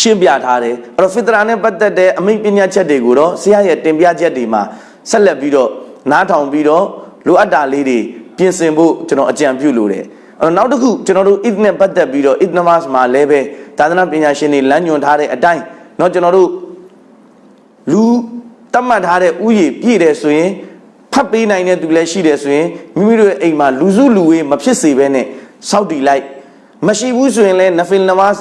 ရှင်းပြထားတယ်အဲ့တော့ဖစ်တရာနဲ့ပတ်သက်တဲ့အမိန့်ပညာချက်တွေကိုတော့ဆရာရဲ့တင်ပြချက်တွေမှာဆက်လက်ပြီးတော့နားထောင်ပြီးတော့လိုအပ်တာလေးတွေပြင်ဆင်ဖို့ကျွန်တော်အကြံပြုလိုတယ်အဲ့တော့ နောက်တစ်ခုကျွန်တော်တို့ id နဲ့ပတ်သက်ပြီးတော့ id namaz မှာလည်းပဲသာသနာပညာရှင်တွေလမ်းညွှန်ထားတဲ့အတိုင်းเนาะကျွန်တော်တို့လူတတ်မှတ်ထားတဲ့ဥယျာဉ်ပြည့်တယ်ဆိုရင်ဖတ်ပေးနိုင်တဲ့သူလည်းရှိတယ်ဆိုရင်မိမိတို့ရဲ့အိမ်မှာလူစုလူဝေးမဖြစ်စေဘဲနဲ့စောက်တီလိုက်မရှိဘူးဆိုရင်လည်းနဖီလ်နမတ်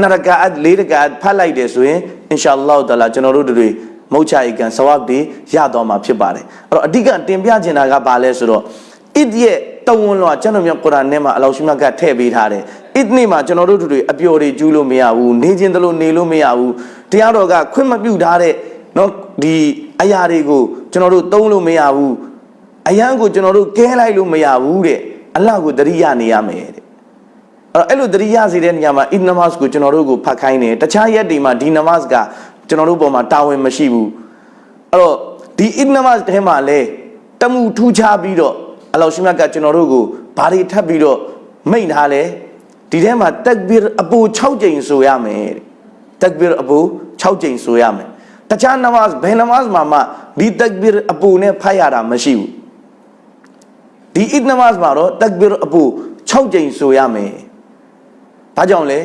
နှစ်ရကာတ်လေးရကာတ်ဖတ်လိုက်တယ်ဆိုရင်အင်ရှာအလ္လာဟ်တလာကျွန်တော်တို့တွေမုတ်ချအိကန်ဆဝတ်တွေရတော့မှာဖြစ်ပါတယ်အဲ့တော့အဓိကတင်ပြချင်တာကဘာလဲဆိုတော့ဣဒ်ရဲ့ တဝန်လောကျွန်တော်မြတ်ကုရ်အာန်ထဲမှာအလောရှိမြတ်ကထည့်ပေးထားတယ်ဣဒ်နေ့မှာကျွန်တော်တို့တွေအပျော်တွေကျူးလို့မရဘူးနေခြင်းတလို့နေလို့မရဘူးတရားတော်ကခွင့်မပြုထားတဲ့နော်ဒီအရာတွေကိုကျွန်တော်တို့သုံးလို့မရဘူးအယံကိုကျွန်တော်တို့ကဲလိုက်လို့မရဘူးတဲ့အလ္လာဟ်ကိုတရိယာနေရမယ်တဲ့အဲ့တော့အဲ့လိုတရိယာစေတဲ့နေရာမှာအစ်နမတ်ကိုကျွန်တော်တို့ကိုဖတ်ခိုင်းတယ်တခြားရက်တွေမှာဒီနမတ်ကကျွန်တော်တို့ပေါ်မှာတာဝန်မရှိဘူးအဲ့တော့ဒီအစ်နမတ်ထဲမှာလဲတမှုထူးခြားပြီးတော့ အလောရှိမြတ်ကကျွန်တော်တို့ကိုဘာတွေထပ်ပြီးတော့မိန့်ထားလဲဒီထဲမှာတက်ဘီအပူ6ကြိမ်ဆိုရမယ်တဲ့တက်ဘီအပူ6ကြိမ်ဆိုရမယ်တခြားနမတ်ဘယ်နမတ်မှာမှဒီတက်ဘီအပူနဲ့ဖတ်ရတာမရှိဘူးဒီအစ်နမတ်မှာတော့တက်ဘီအပူ6ကြိမ်ဆိုရမယ်ဘာကြောင့်လဲ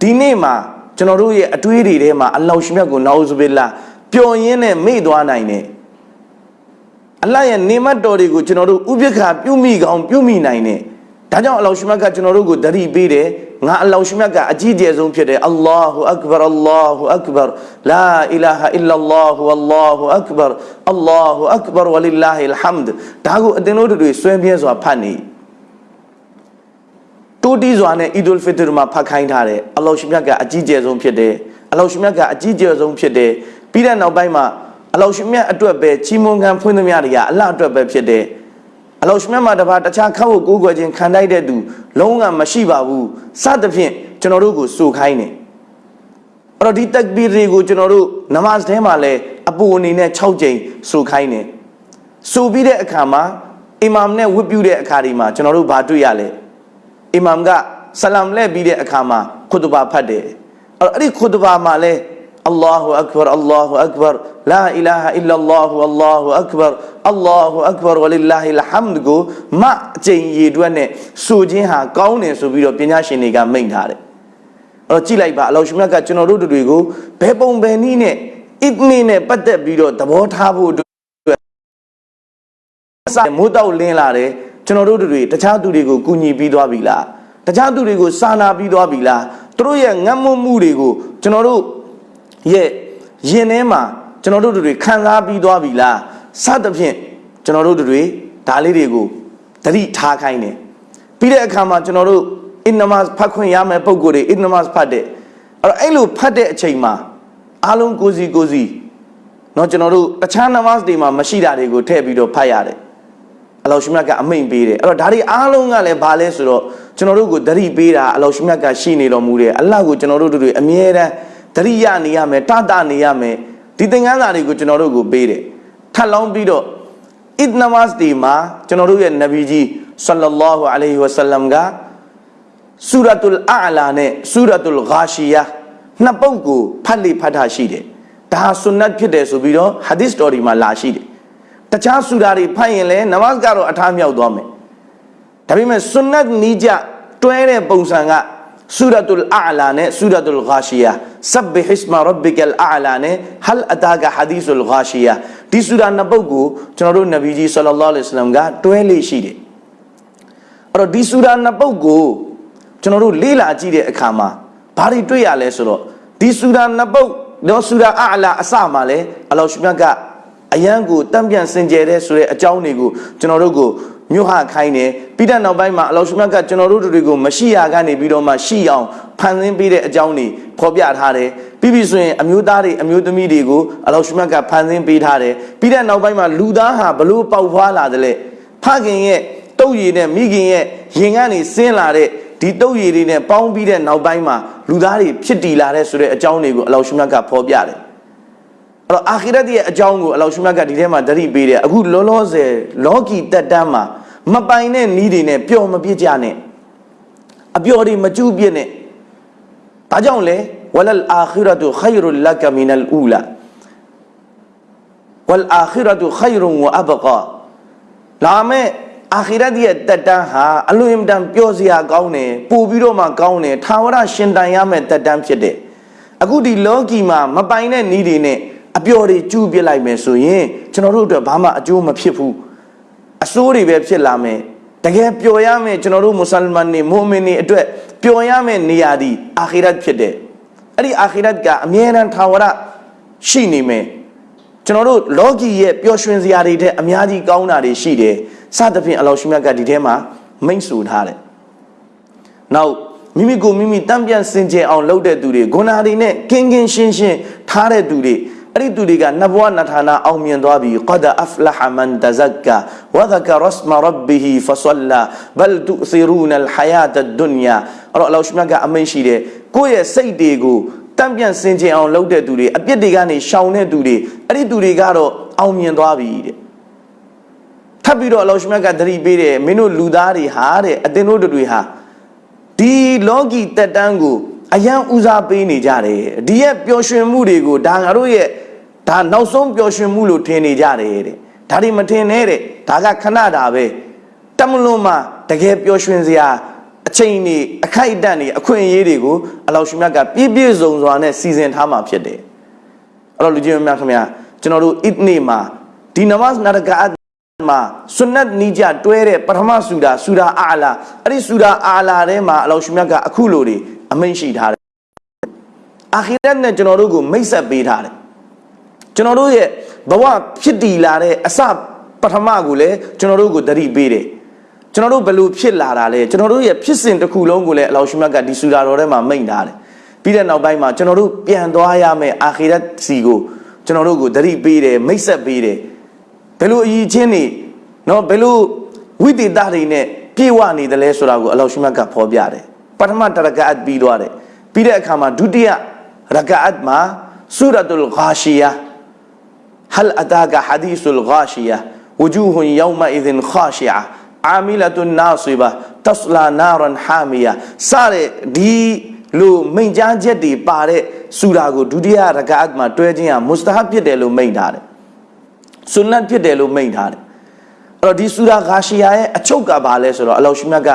ဒီနေ့မှာကျွန်တော်တို့ရဲ့အတွေးတွေထဲမှာအလောရှိမြတ်ကိုနာဥဇဘိလာပျော်ရင်းနဲ့မေ့သွားနိုင်တယ် အလတ်ရဲ့နေမတ်တော်တွေကိုကျွန်တော်တို့ဥပိ္ပခာပြုမိကောင်းပြုမိနိုင်တယ်ဒါကြောင့်အလောရှိမြတ်ကကျွန်တော်တို့ကိုတတိပေးတယ်ငါအလောရှိမြတ်ကအကြီးကျယ်ဆုံးဖြစ်တယ်အလ္လာဟူအက္ဘရအလ္လာဟူအက္ဘရလာအီလာဟာအီလ္လာလ္လာဟူအလ္လာဟူအက္ဘရအလ္လာဟူအက္ဘရဝလ illah အလ်ဟမ်ဒ်ဒါကိုအတင်တို့တွေဆွဲပြဲစွာဖတ်နေတိုးတီးစွာနဲ့အီဒူလ်ဖီတရ်မှာဖတ်ခိုင်းထားတယ်အလောရှိမြတ်ကအကြီးကျယ်ဆုံးဖြစ်တယ်အလောရှိမြတ်ကအကြီးကျယ်ဆုံးဖြစ်တယ်ပြီးတဲ့နောက်ပိုင်းမှာ အလောဟ်ရှင်မြတ်အတွက်ပဲချီးမွမ်းခံဖွင့်သမျှတွေကအလ္လာဟ်အတွက်ပဲဖြစ်တယ်အလောဟ်ရှင်မြတ်မှာတပါတခြားခောက်ကိုကိုးကွယ်ခြင်းခံတိုက်တဲ့သူလုံးဝမရှိပါဘူးစသဖြင့်ကျွန်တော်တို့ကိုစိုးခိုင်းတယ်အဲ့တော့ဒီတက်ဘီတွေကိုကျွန်တော်တို့နမတ်ထဲမှာလဲအပူအနေနဲ့6ကြိမ်စိုးခိုင်းတယ်စိုးပြီးတဲ့အခါမှာအီမမ်နဲ့ဝတ်ပြုတဲ့အခါဒီမှာကျွန်တော်တို့ဘာတွေ့ရလဲအီမမ်ကဆလမ်လဲပြီးတဲ့အခါမှာခွတ်ဘာဖတ်တယ်အဲ့တော့အဲ့ဒီခွတ်ဘာမှာလဲ الله أكبر الله أكبر لا إله إلا الله الله أكبر الله أكبر ولله الحمد ကိုမအကျင့်ရည်တွက်နဲ့ဆိုခြင်းဟာကောင်းတယ်ဆိုပြီးတော့ပညာရှင်တွေကမိန့်ထားတယ်အဲ့တော့ကြည့်လိုက်ပါအလောရှမြတ်ကကျွန်တော်တို့တွေကိုဘယ်ပုံဘယ်နည်းနဲ့အစ်နီနဲ့ပတ်သက်ပြီးတော့သဘောထားဖို့အတွက်စာမိုးတောက်လင်းလာတယ်ကျွန်တော်တို့တွေတခြားသူတွေကိုကူညီပြီးသွားပြီလားတခြားသူတွေကိုစာနာပြီးသွားပြီလားသူတို့ရဲ့ငတ်မွတ်မှုတွေကိုကျွန်တော်တို့ ရဲ့ရင်ထဲမှာကျွန်တော်တို့တွေခံစားပြီးသွားပြီလားစသဖြင့်ကျွန်တော်တို့တွေဒါလေးတွေကိုသတိထားခိုင်းတယ်ပြီးတဲ့အခါမှာကျွန်တော်တို့အင်နမတ်ဖတ်ခွင့်ရမယ်ပုံကိုယ်တွေအင်နမတ်ဖတ်တဲ့အဲ့တော့အဲ့လိုဖတ်တဲ့အချိန်မှာအားလုံးကိုစီကိုစီเนาะကျွန်တော်တို့တခြားနမတ်တွေမှာမရှိတာတွေကိုထည့်ပြီးတော့ဖတ်ရတယ်အလောရှိမြတ်ကအမိန်ပေးတယ်အဲ့တော့ဒါတွေအားလုံးကလည်းဘာလဲဆိုတော့ကျွန်တော်တို့ကိုသတိပေးတာအလောရှိမြတ်ကရှိနေတော်မူတယ်အလ္လာဟ်ကိုကျွန်တော်တို့တွေအမြဲတမ်း တရိယာနေရမယ်တတနေရမယ်ဒီသင်္ကန်းစာတွေကိုကျွန်တော်တို့ကိုပေးတယ်ထပ်လောင်းပြီးတော့အစ်နမတ်ဒီမှာကျွန်တော်တို့ရဲ့နဗီကြီးဆလ္လာလာဟူအလိုင်ဟီဝဆလမ်ကဆူရတ်လအလာနဲ့ဆူရတ်လဂါရှီယာနှစ်ပုဒ်ကိုဖတ်လိဖတ်တာရှိတယ်ဒါဆွန်နတ်ဖြစ်တယ်ဆိုပြီးတော့ဟာဒီသ်တော်ဒီမှာလာရှိတယ်တခြားဆူရာတွေဖတ်ရင်လည်းနမတ်ကတော့အထားမြောက်သွားမယ်ဒါပေမဲ့ဆွန်နတ်နီးကြတွဲတဲ့ပုံစံက ဆူရတုလ်အာလာနဲ့ဆူရတုလ်ဂါရှီယာဆဘ္ဘဟစ်မာရဘ်ကလ်အာလာနဲ့ဟလ်အတာကဟာဒီသုလ်ဂါရှီယာဒီဆူရာနှစ်ပုဒ်ကိုကျွန်တော်တို့နဗီကြီးဆလ္လာလဟ်အလိုင်ဝါဆလမ်ကတွဲလေးရှိတယ်အဲ့တော့ဒီဆူရာနှစ်ပုဒ်ကိုကျွန်တော်တို့လေ့လာကြည့်တဲ့အခါမှာဘာတွေတွေ့ရလဲဆိုတော့ဒီဆူရာနှစ်ပုဒ်တော့ဆူရာအာလာအစမှာလဲအလောရှမြတ်ကအယံကိုတံပြန်စင်ကြယ်တဲ့ဆိုတဲ့အကြောင်းတွေကိုကျွန်တော်တို့ကို မြို့ဟခိုင်းတယ်ပြီးတဲ့နောက်ပိုင်းမှာအလောရှမြတ်ကကျွန်တော်တို့တွေကိုမရှိရကနေပြီးတော့မှရှိအောင်ဖန်ဆင်းပေးတဲ့အကြောင်းတွေဖော်ပြထားတယ်ပြီးပြီဆိုရင်အမျိုးသားတွေအမျိုးသမီးတွေကိုအလောရှမြတ်ကဖန်ဆင်းပေးထားတယ်ပြီးတဲ့နောက်ပိုင်းမှာလူသားဟာဘလို့ပေါက်ဖွာလာတယ်လဲဖခင်ရဲ့တုတ်ရည်နဲ့မိခင်ရဲ့ရင်ကနေဆင်းလာတဲ့ဒီတုတ်ရည်တွေနဲ့ပေါင်းပြီးတဲ့နောက်ပိုင်းမှာလူသားတွေဖြစ်တည်လာတဲ့ဆိုတဲ့အကြောင်းတွေကိုအလောရှမြတ်ကဖော်ပြတယ်အဲ့တော့အာခိရတ်ရဲ့အကြောင်းကိုအလောရှမြတ်ကဒီထဲမှာသတိပေးတယ်အခုလောလောဆယ်လောကီတက်တန်းမှာ မပိုင်တဲ့နီးတွေနဲ့ပျော်မပြစ်ကြနဲ့အပျော်တွေမကျူးပြစ်နဲ့ဘာကြောင့်လဲဝလလ်အာခိရတုခိုင်ရုလကမီနလ်အူလာဝလ်အာခိရတုခိုင်ရုဝအဘကာလာမဲ့အာခိရတ်ရဲ့တက်တန်းဟာအလွန်တန်ပျော်စရာကောင်းတယ်ပို့ပြီးတော့မှကောင်းတယ်ထာဝရရှင်တန်ရမယ့်တက်တန်းဖြစ်တယ်အခုဒီလောကီမှာမပိုင်တဲ့နီးတွေနဲ့အပျော်တွေကျူးပြစ်လိုက်မယ်ဆိုရင်ကျွန်တော်တို့အတွက်ဘာမှအကျိုးမဖြစ်ဘူး အစိုးတွေပဲဖြစ်လာမယ်တကယ်ပျော်ရမယ်ကျွန်တော်တို့မွတ်စလမန်တွေမုအမင်တွေအတွက်ပျော်ရမယ်နေရာဒီအာခိရတ်ဖြစ်တယ်အဲ့ဒီအာခိရတ်ကအမြဲတမ်းထာဝရရှိနေမယ်ကျွန်တော်တို့လောကီရဲ့ပျော်ရွှင်စရာတွေတဲ့အများကြီးကောင်းတာတွေရှိတယ်စသဖြင့်အလောရှိမြတ်ကဒီထဲမှာမိန့်ဆိုထားတယ်နောက်မိမိကိုမိမိတံပြန်စင်ကြယ်အောင်လုပ်တဲ့သူတွေဂုဏတွေနဲ့ကင်းကင်းရှင်းရှင်းထားတဲ့သူတွေ အဲ့ဒီသူတွေကနဘဝနထာနာအောင်မြင်သွားပြီ qad aflaha man tazakka wa dhakara isma rabbih fa salla bal tu'thiruna al hayata ad-dunya အဲ့တော့အလောရှမြတ်ကအမိန့်ရှိတယ်ကိုယ့်ရဲ့စိတ်တွေကိုတံပြန်စင်ကြယ်အောင်လုပ်တဲ့သူတွေအပြစ်တွေကနေရှောင်တဲ့သူတွေအဲ့ဒီသူတွေကတော့အောင်မြင်သွားပြီတဲ့ထပ်ပြီးတော့အလောရှမြတ်ကသတိပေးတယ်မင်းတို့လူသားတွေဟာတဲ့အသင်တို့တွေဟာဒီလောကီတက်တန်းကို အယံဦးစားပေးနေကြတယ်ဒီရဲ့ပျော်ရွှင်မှုတွေကိုဒါငါတို့ရဲ့ဒါနောက်ဆုံးပျော်ရွှင်မှုလို့ထင်နေကြတယ်တဲ့ဒါတွေမထင်နဲ့တဲ့ဒါကခဏတာပဲတမလွန်မှာတကယ်ပျော်ရွှင်စရာအချိန်တွေအခိုက်အတန့်တွေအခွင့်အရေးတွေကိုအလောရှင်မြတ်ကပြည့်ပြည့်စုံစွာနဲ့စီစဉ်ထားမှာဖြစ်တယ်အဲ့တော့လူကြီးများခင်ဗျာကျွန်တော်တို့အစ်နေမှာဒီနမတ်နာရကာတ်မှာဆွနတ်နီးကြတွဲတဲ့ပထမဆူရာဆူရာအာလာအဲ့ဒီဆူရာအာလာထဲမှာအလောရှင်မြတ်ကအခုလိုတွေ အမိန့်ရှိထားတယ်အာခိရတ်နဲ့ကျွန်တော်တို့ကိုမိတ်ဆက်ပေးထားတယ်ကျွန်တော်တို့ရဲ့ဘဝဖြစ်တည်လာတဲ့အစပထမကိုလည်းကျွန်တော်တို့ကိုတတိပေးတယ်ကျွန်တော်တို့ဘယ်လိုဖြစ်လာတာလဲကျွန်တော်တို့ရဲ့ဖြစ်စဉ်တစ်ခုလုံးကိုလည်းအလောရှိမတ်ကဒီဆူရာတော်ထဲမှာမိန့်ထားတယ်ပြီးတဲ့နောက်ပိုင်းမှာကျွန်တော်တို့ပြန်သွားရမယ့်အာခိရတ်စီကိုကျွန်တော်တို့ကိုသတိပေးတယ်မိတ်ဆက်ပေးတယ်ဘယ်လိုအည်ချင်းနေနော်ဘယ်လိုဝိသေသတွေနဲ့ပြေဝနေတယ်လဲဆိုတာကိုအလောရှိမတ်ကဖော်ပြတယ် ပထမတရကတ်ပြီးသွားတယ်ပြီးတဲ့အခါမှာဒုတိယရကတ်မှာဆူရတုလ်ဂါရှီယာဟလ်အတာကဟာဒီသုလ်ဂါရှီယာဝဂျူဟွန်ယောမအီဇင်ခါရှီယာအာမီလတုန်နာဆွေဘာတစလာနာရန်ဟာမီယာစတဲ့ဒီလိုမိန်ကြားချက်တွေပါတဲ့ဆူရာကိုဒုတိယရကတ်မှာတွဲခြင်းဟာမုစတဟပ်ဖြစ်တယ်လို့မိန်ထားတယ်။ဆွန်နတ်ဖြစ်တယ်လို့မိန်ထားတယ်။အဲ့တော့ဒီဆူရာဂါရှီယာရဲ့အချုပ်ကဘာလဲဆိုတော့အလောရှိမြတ်က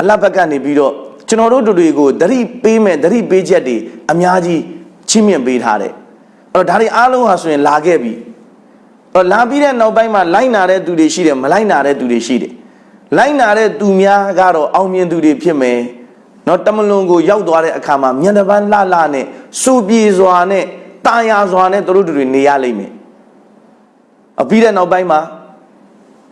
အလဘက်ကနေပြီးတော့ ကျွန်တော်တို့တို့တွေကိုသတိပေးမဲ့သတိပေးချက်တွေအများကြီးချီးမြှင့်ပေးထားတယ်။အဲ့တော့ဒါတွေအားလုံးဟာဆိုရင်လာခဲ့ပြီ။အဲ့တော့လာပြီးတဲ့နောက်ပိုင်းမှာလိုက်နာတဲ့သူတွေရှိတယ်မလိုက်နာတဲ့သူတွေရှိတယ်။လိုက်နာတဲ့သူများကတော့အောင်မြင်သူတွေဖြစ်မယ်။နော်တမလွန်ကိုရောက်သွားတဲ့အခါမှာမြန်တပန်းလှလှနဲ့စူပြေစွာနဲ့တာယာစွာနဲ့တို့တို့တွေနေရလိမ့်မယ်။အပြီးတဲ့နောက်ပိုင်းမှာ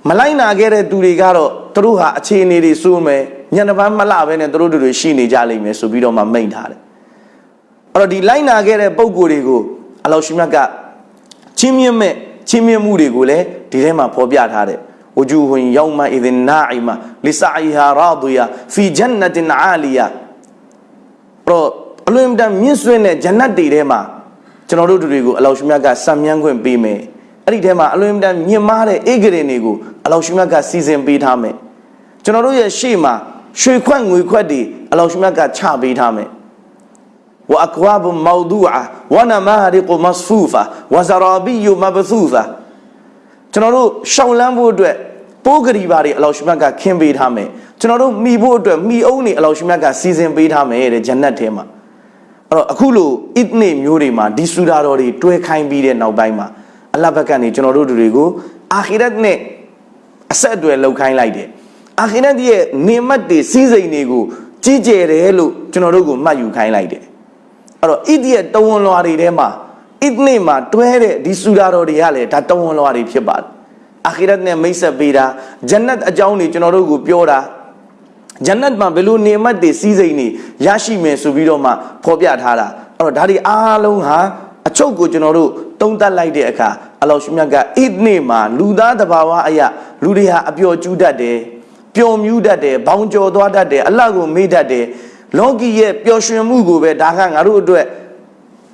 မလိုက်နာခဲ့တဲ့သူတွေကတော့သူတို့ဟာအခြေအနေတွေစိုးမယ် ညနေပိုင်းမလှပဲနဲ့သူတို့တွေရှိနေကြလိမ့်မယ်ဆိုပြီးတော့မှမိန့်ထားတယ်အဲ့တော့ဒီလိုက်နာခဲ့တဲ့ပုံကိုယ်တွေကိုအလောရှိမြတ်ကချင်းမြင့်မဲ့ချင်းမြင့်မှုတွေကိုလည်းဒီထဲမှာဖော်ပြထားတယ်ဝဂျူဟွန်ယောမအီဒင်နာအီမာလီဆာအီဟာရာဒီယာဖီဂျန်နတင်အာလီယာတော့အလွန်တန်မြင့်ဆွင့်တဲ့ဂျန်နတ်တွေထဲမှာကျွန်တော်တို့တွေကိုအလောရှိမြတ်ကစံမြန်းခွင့်ပေးမယ်အဲ့ဒီထဲမှာအလွန်တန်မြင့်မားတဲ့ဧကရင်တွေကိုအလောရှိမြတ်ကစီစဉ်ပေးထားမယ်ကျွန်တော်တို့ရဲ့ရှေ့မှာ ရွှေခွက်ငွေခွက်တွေအလောရှင်မြတ်ကချပေးထားမယ်ဝအကွာဘမောဒူအာဝနမာရီကမစဖူဖာဝဇရာဘီယမဘသူဖာကျွန်တော်တို့ရှောင်းလန်းဖို့အတွက်ပိုးကလေးပါတွေအလောရှင်မြတ်ကခင်းပေးထားမယ်ကျွန်တော်တို့မိဖို့အတွက်မိအုံးတွေအလောရှင်မြတ်ကစီစဉ်ပေးထားမယ်တဲ့ဂျန်နတ်ထဲမှာအဲ့တော့အခုလိုအစ်နေမျိုးတွေမှာဒီစူဒါတော်တွေတွဲခိုင်းပြီးတဲ့နောက်ပိုင်းမှာအလဘက်ကနေကျွန်တော်တို့တွေကိုအာခိရတ်နဲ့အဆက်အသွယ်လောက်ခိုင်းလိုက်တယ် အာခိရတ်ရဲ့နေမတ်တွေစီးစိမ်တွေကိုကြီးကျယ်တယ်လို့ကျွန်တော်တို့ကိုမှတ်ယူခိုင်းလိုက်တယ်အဲ့တော့ဣတိရဲ့တဝန်လွာတွေထဲမှာဣဒ်နေ့မှာတွဲတဲ့ဒီဆူရာတော်တွေကလည်းဒါတဝန်လွာတွေဖြစ်ပါတယ်အာခိရတ်နဲ့မိတ်ဆက်ပေးတာဂျန်နတ်အကြောင်းတွေကျွန်တော်တို့ကိုပြောတာဂျန်နတ်မှာဘယ်လိုနေမတ်တွေစီးစိမ်တွေရရှိမယ်ဆိုပြီးတော့မှဖော်ပြထားတာအဲ့တော့ဒါတွေအားလုံးဟာအချုပ်ကိုကျွန်တော်တို့တုံးတက်လိုက်တဲ့အခါအလောရှိမြတ်ကဣဒ်နေ့မှာလူသားတဘာဝအရာလူတွေဟာအပျော်ကျူးတတ်တယ် ပျော်မြူးတတ်တယ်ဘောင်ကျော်သွားတတ်တယ်အလတ်ကိုမေ့တတ်တယ်လောကီရဲ့ပျော်ရွှင်မှုကိုပဲဒါကငါတို့အတွက်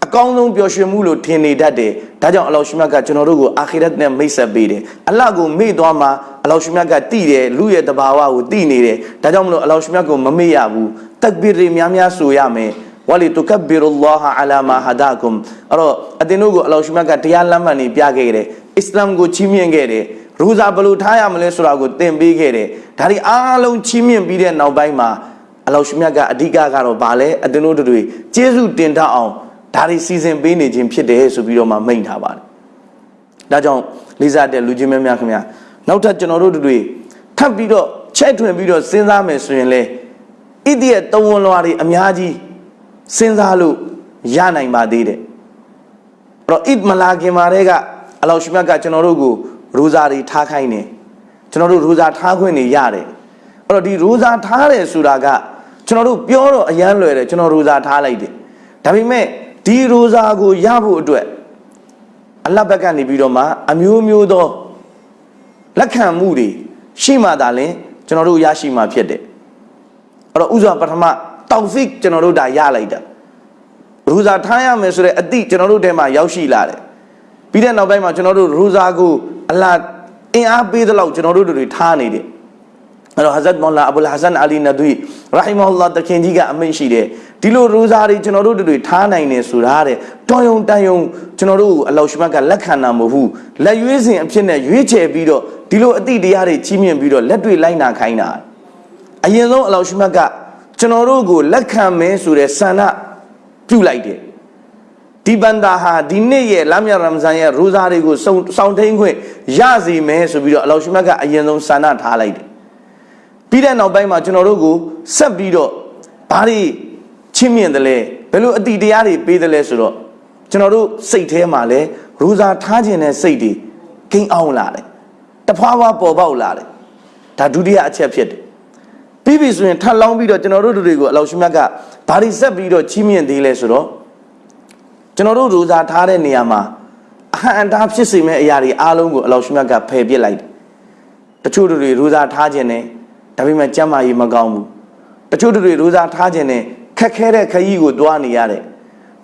အကောင်းဆုံးပျော်ရွှင်မှုလို့ထင်နေတတ်တယ်ဒါကြောင့်အလောရှိမြတ်ကကျွန်တော်တို့ကိုအာခိရတ်နဲ့မိတ်ဆက်ပေးတယ်အလတ်ကိုမေ့သွားမှာအလောရှိမြတ်ကတိတယ်လူရဲ့တဘာဝကိုတိနေတယ်ဒါကြောင့်မလို့အလောရှိမြတ်ကိုမမေ့ရဘူးတက်ဘီတွေများများဆိုရမယ်ဝလီတုကဘီရူလာဟ်အလာမာဟဒါကွမ်အဲ့တော့အတင်းတို့ကိုအလောရှိမြတ်ကတရားလမ်းမှန်နေပြခဲ့တယ်အစ္စလာမ်ကိုချီးမြှင့်ခဲ့တယ် ရူဇာဘယ်လိုထားရမလဲဆိုတာကိုသင်ပေးခဲ့တယ်ဒါဒီအားလုံးချီးမြှင့်ပြီးတဲ့နောက်ပိုင်းမှာအလောရှိမြတ်ကအဓိကကတော့ဗာလဲအတင်းတို့တွေကျေးဇူးတင်တတ်အောင်ဒါတွေစီစဉ်ပေးနေခြင်းဖြစ်တယ်ဆိုပြီးတော့မှမိန့်ထားပါတယ်ဒါကြောင့်လေးစားတဲ့လူချင်းများများခင်ဗျာနောက်ထပ်ကျွန်တော်တို့တွေထပ်ပြီးတော့ချက်ထွင်ပြီးတော့စဉ်းစားမယ်ဆိုရင်လေဣတိရဲ့တဝန်လွာတွေအများကြီးစဉ်းစားလို့ရနိုင်ပါသေးတယ်အဲ့တော့ဣဒ်မလာခင်မာတဲ့ကအလောရှိမြတ်ကကျွန်တော်တို့ကို ရူဇာတွေထားခိုင်းတယ်ကျွန်တော်တို့ရူဇာထားခွင့်နေရတယ်အဲ့တော့ဒီရူဇာထားတယ်ဆိုတာကကျွန်တော်တို့ပြောတော့အရန်လွယ်တယ်ကျွန်တော်ရူဇာထားလိုက်တယ်ဒါပေမဲ့ဒီရူဇာကိုရဖို့အတွက်အလတ်ဘက်ကနေပြီးတော့မှအမျိုးမျိုးသောလက်ခံမှုတွေရှိမှသာလင်ကျွန်တော်တို့ရရှိမှာဖြစ်တယ်အဲ့တော့ဥစွာပထမတောက်ဖစ်ကျွန်တော်တို့ဒါရလိုက်တာရူဇာထားရမယ်ဆိုတဲ့အသည့်ကျွန်တော်တို့ထဲမှာရောက်ရှိလာတယ် ပြီးတဲ့နောက်ပိုင်းမှာကျွန်တော်တို့ရူဇာကိုအလားအင်အားပေးသလောက်ကျွန်တော်တို့တွေထားနေတယ်အဲ့တော့ဟဇတ်မောလာအဘူလ်ဟဆန်အလီနဒွီရာဟီမဟူလာတခင်ကြီးကအမိန့်ရှိတယ်ဒီလိုရူဇာတွေကျွန်တော်တို့တွေထားနိုင်နေဆိုတာတဲ့တော်ယုံတန်ယုံကျွန်တော်တို့အလောရှိမတ်ကလက်ခံတာမဟုတ်ဘူးလက်ရွေးစဉ်အဖြစ်နဲ့ရွေးချယ်ပြီးတော့ဒီလိုအတိတရားတွေကြီးမြင့်ပြီးတော့လက်တွေလိုက်နာခိုင်းတာအရင်ဆုံးအလောရှိမတ်ကကျွန်တော်တို့ကိုလက်ခံမင်းဆိုတဲ့ဆန္ဒပြုလိုက်တယ် ဒီဘန္တာဟာဒီနေ့ရဲ့လမ်းမြရမ်ဇန်ရဲ့ရူဇာတွေကိုစောင့်စောင့်ထိန်ခွင့်ရစီမယ်ဆိုပြီးတော့အလောရှိမတ်ကအရင်ဆုံးဆန္ဒထားလိုက်တယ်ပြီးတဲ့နောက်ပိုင်းမှာကျွန်တော်တို့ကိုဆက်ပြီးတော့ဘာတွေချင်းမြင့်တယ်လဲဘယ်လိုအတိတရားတွေပေးတယ်လဲဆိုတော့ကျွန်တော်တို့စိတ်ထဲမှာလဲရူဇာထားခြင်းတဲ့စိတ်တွေကိန်းအောင်လာတယ်တဖွာဖွာပေါ်ပေါက်လာတယ်ဒါဒုတိယအချက်ဖြစ်တယ်ပြီးပြီဆိုရင်ထပ်လောင်းပြီးတော့ကျွန်တော်တို့တွေကိုအလောရှိမြတ်ကဘာတွေဆက်ပြီးတော့ချီးမြှင့်သေးလဲဆိုတော့ ကျွန်တော်တို့ရူဇာထားတဲ့နေရာမှာဟန်တာဖြစ်စေမဲ့အရာတွေအားလုံးကိုအလောရှမြတ်ကဖယ်ပစ်လိုက်တယ်တချို့တွေရိုးစားထားခြင်းနဲ့ဒါပေမဲ့ကြမ်းမာရေးမကောင်းဘူးတချို့တွေရိုးစားထားခြင်းနဲ့ခက်ခဲတဲ့ခရီးကိုတွားနေရတယ်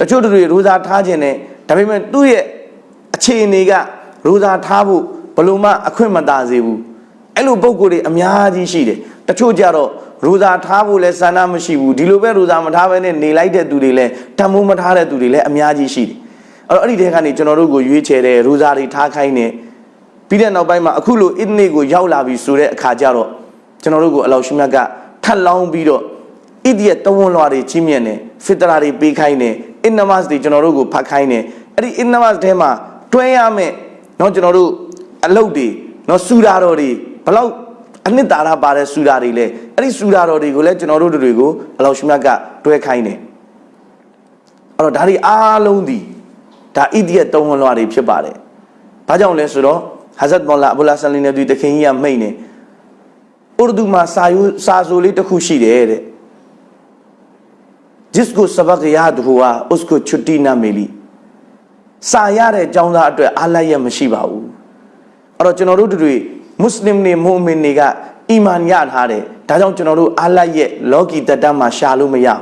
တချို့တွေရိုးစားထားခြင်းနဲ့ဒါပေမဲ့သူ့ရဲ့အခြေအနေကရိုးစားထားဖို့ဘလို့မှအခွင့်မသာစေဘူးအဲ့လိုပုံကိုယ်တွေအများကြီးရှိတယ်တချို့ကြတော့ ရိုးစားထားဖို့လဲဆန္ဒမရှိဘူးဒီလိုပဲရိုးစားမထားဘဲနဲ့နေလိုက်တဲ့သူတွေလဲတမိုးမထားတဲ့သူတွေလဲအများကြီးရှိတယ်အဲ့တော့အဲ့ဒီတဲကနေကျွန်တော်တို့ကိုရွေးချယ်တဲ့ရိုးစားတွေထားခိုင်းနေပြီးတဲ့နောက်ပိုင်းမှာအခုလိုအစ်နေကိုရောက်လာပြီဆိုတဲ့အခါကျတော့ကျွန်တော်တို့ကိုအလောရှိမြတ်ကထပ်လောင်းပြီးတော့ဣဒီယတဝန်လွာတွေကြီးမြတ်နေဖစ်တရာတွေပေးခိုင်းနေအင်နမတ်တွေကျွန်တော်တို့ကိုဖတ်ခိုင်းနေအဲ့ဒီအင်နမတ်ထဲမှာတွဲရမယ်เนาะကျွန်တော်တို့အလုတ်တွေเนาะစူရာတော်တွေဘလောက် အနှစ်သာရပါတဲ့စူရာတွေလဲအဲ့ဒီစူရာတော်တွေကိုလည်းကျွန်တော်တို့တွေကိုအလောရှိမြတ်ကတွဲခိုင်းနေအဲ့တော့ဒါတွေအားလုံးဒီဒါဣဒီယတဝန်လွာတွေဖြစ်ပါတယ်ဘာကြောင့်လဲဆိုတော့ဟာဇတ်မောလာအဘူလာဆလီနေဒီတခင်ကြီးကမိတ်နေဥရဒူမှာစာယူစာဆိုလေးတစ်ခုရှိတယ်တဲ့ जिसको सबक याद हुआ उसको छुट्टी ना मिली စာရတဲ့အကြောင်းသားအတွက်အားလိုက်ရမရှိပါဘူးအဲ့တော့ကျွန်တော်တို့တွေ မွတ်စလင်တွေမုအမင်တွေကအီမန်ရထားတယ်ဒါကြောင့်ကျွန်တော်တို့အားလိုက်ရဲ့လောကီတတ္တမှာရှာလို့မရဘူး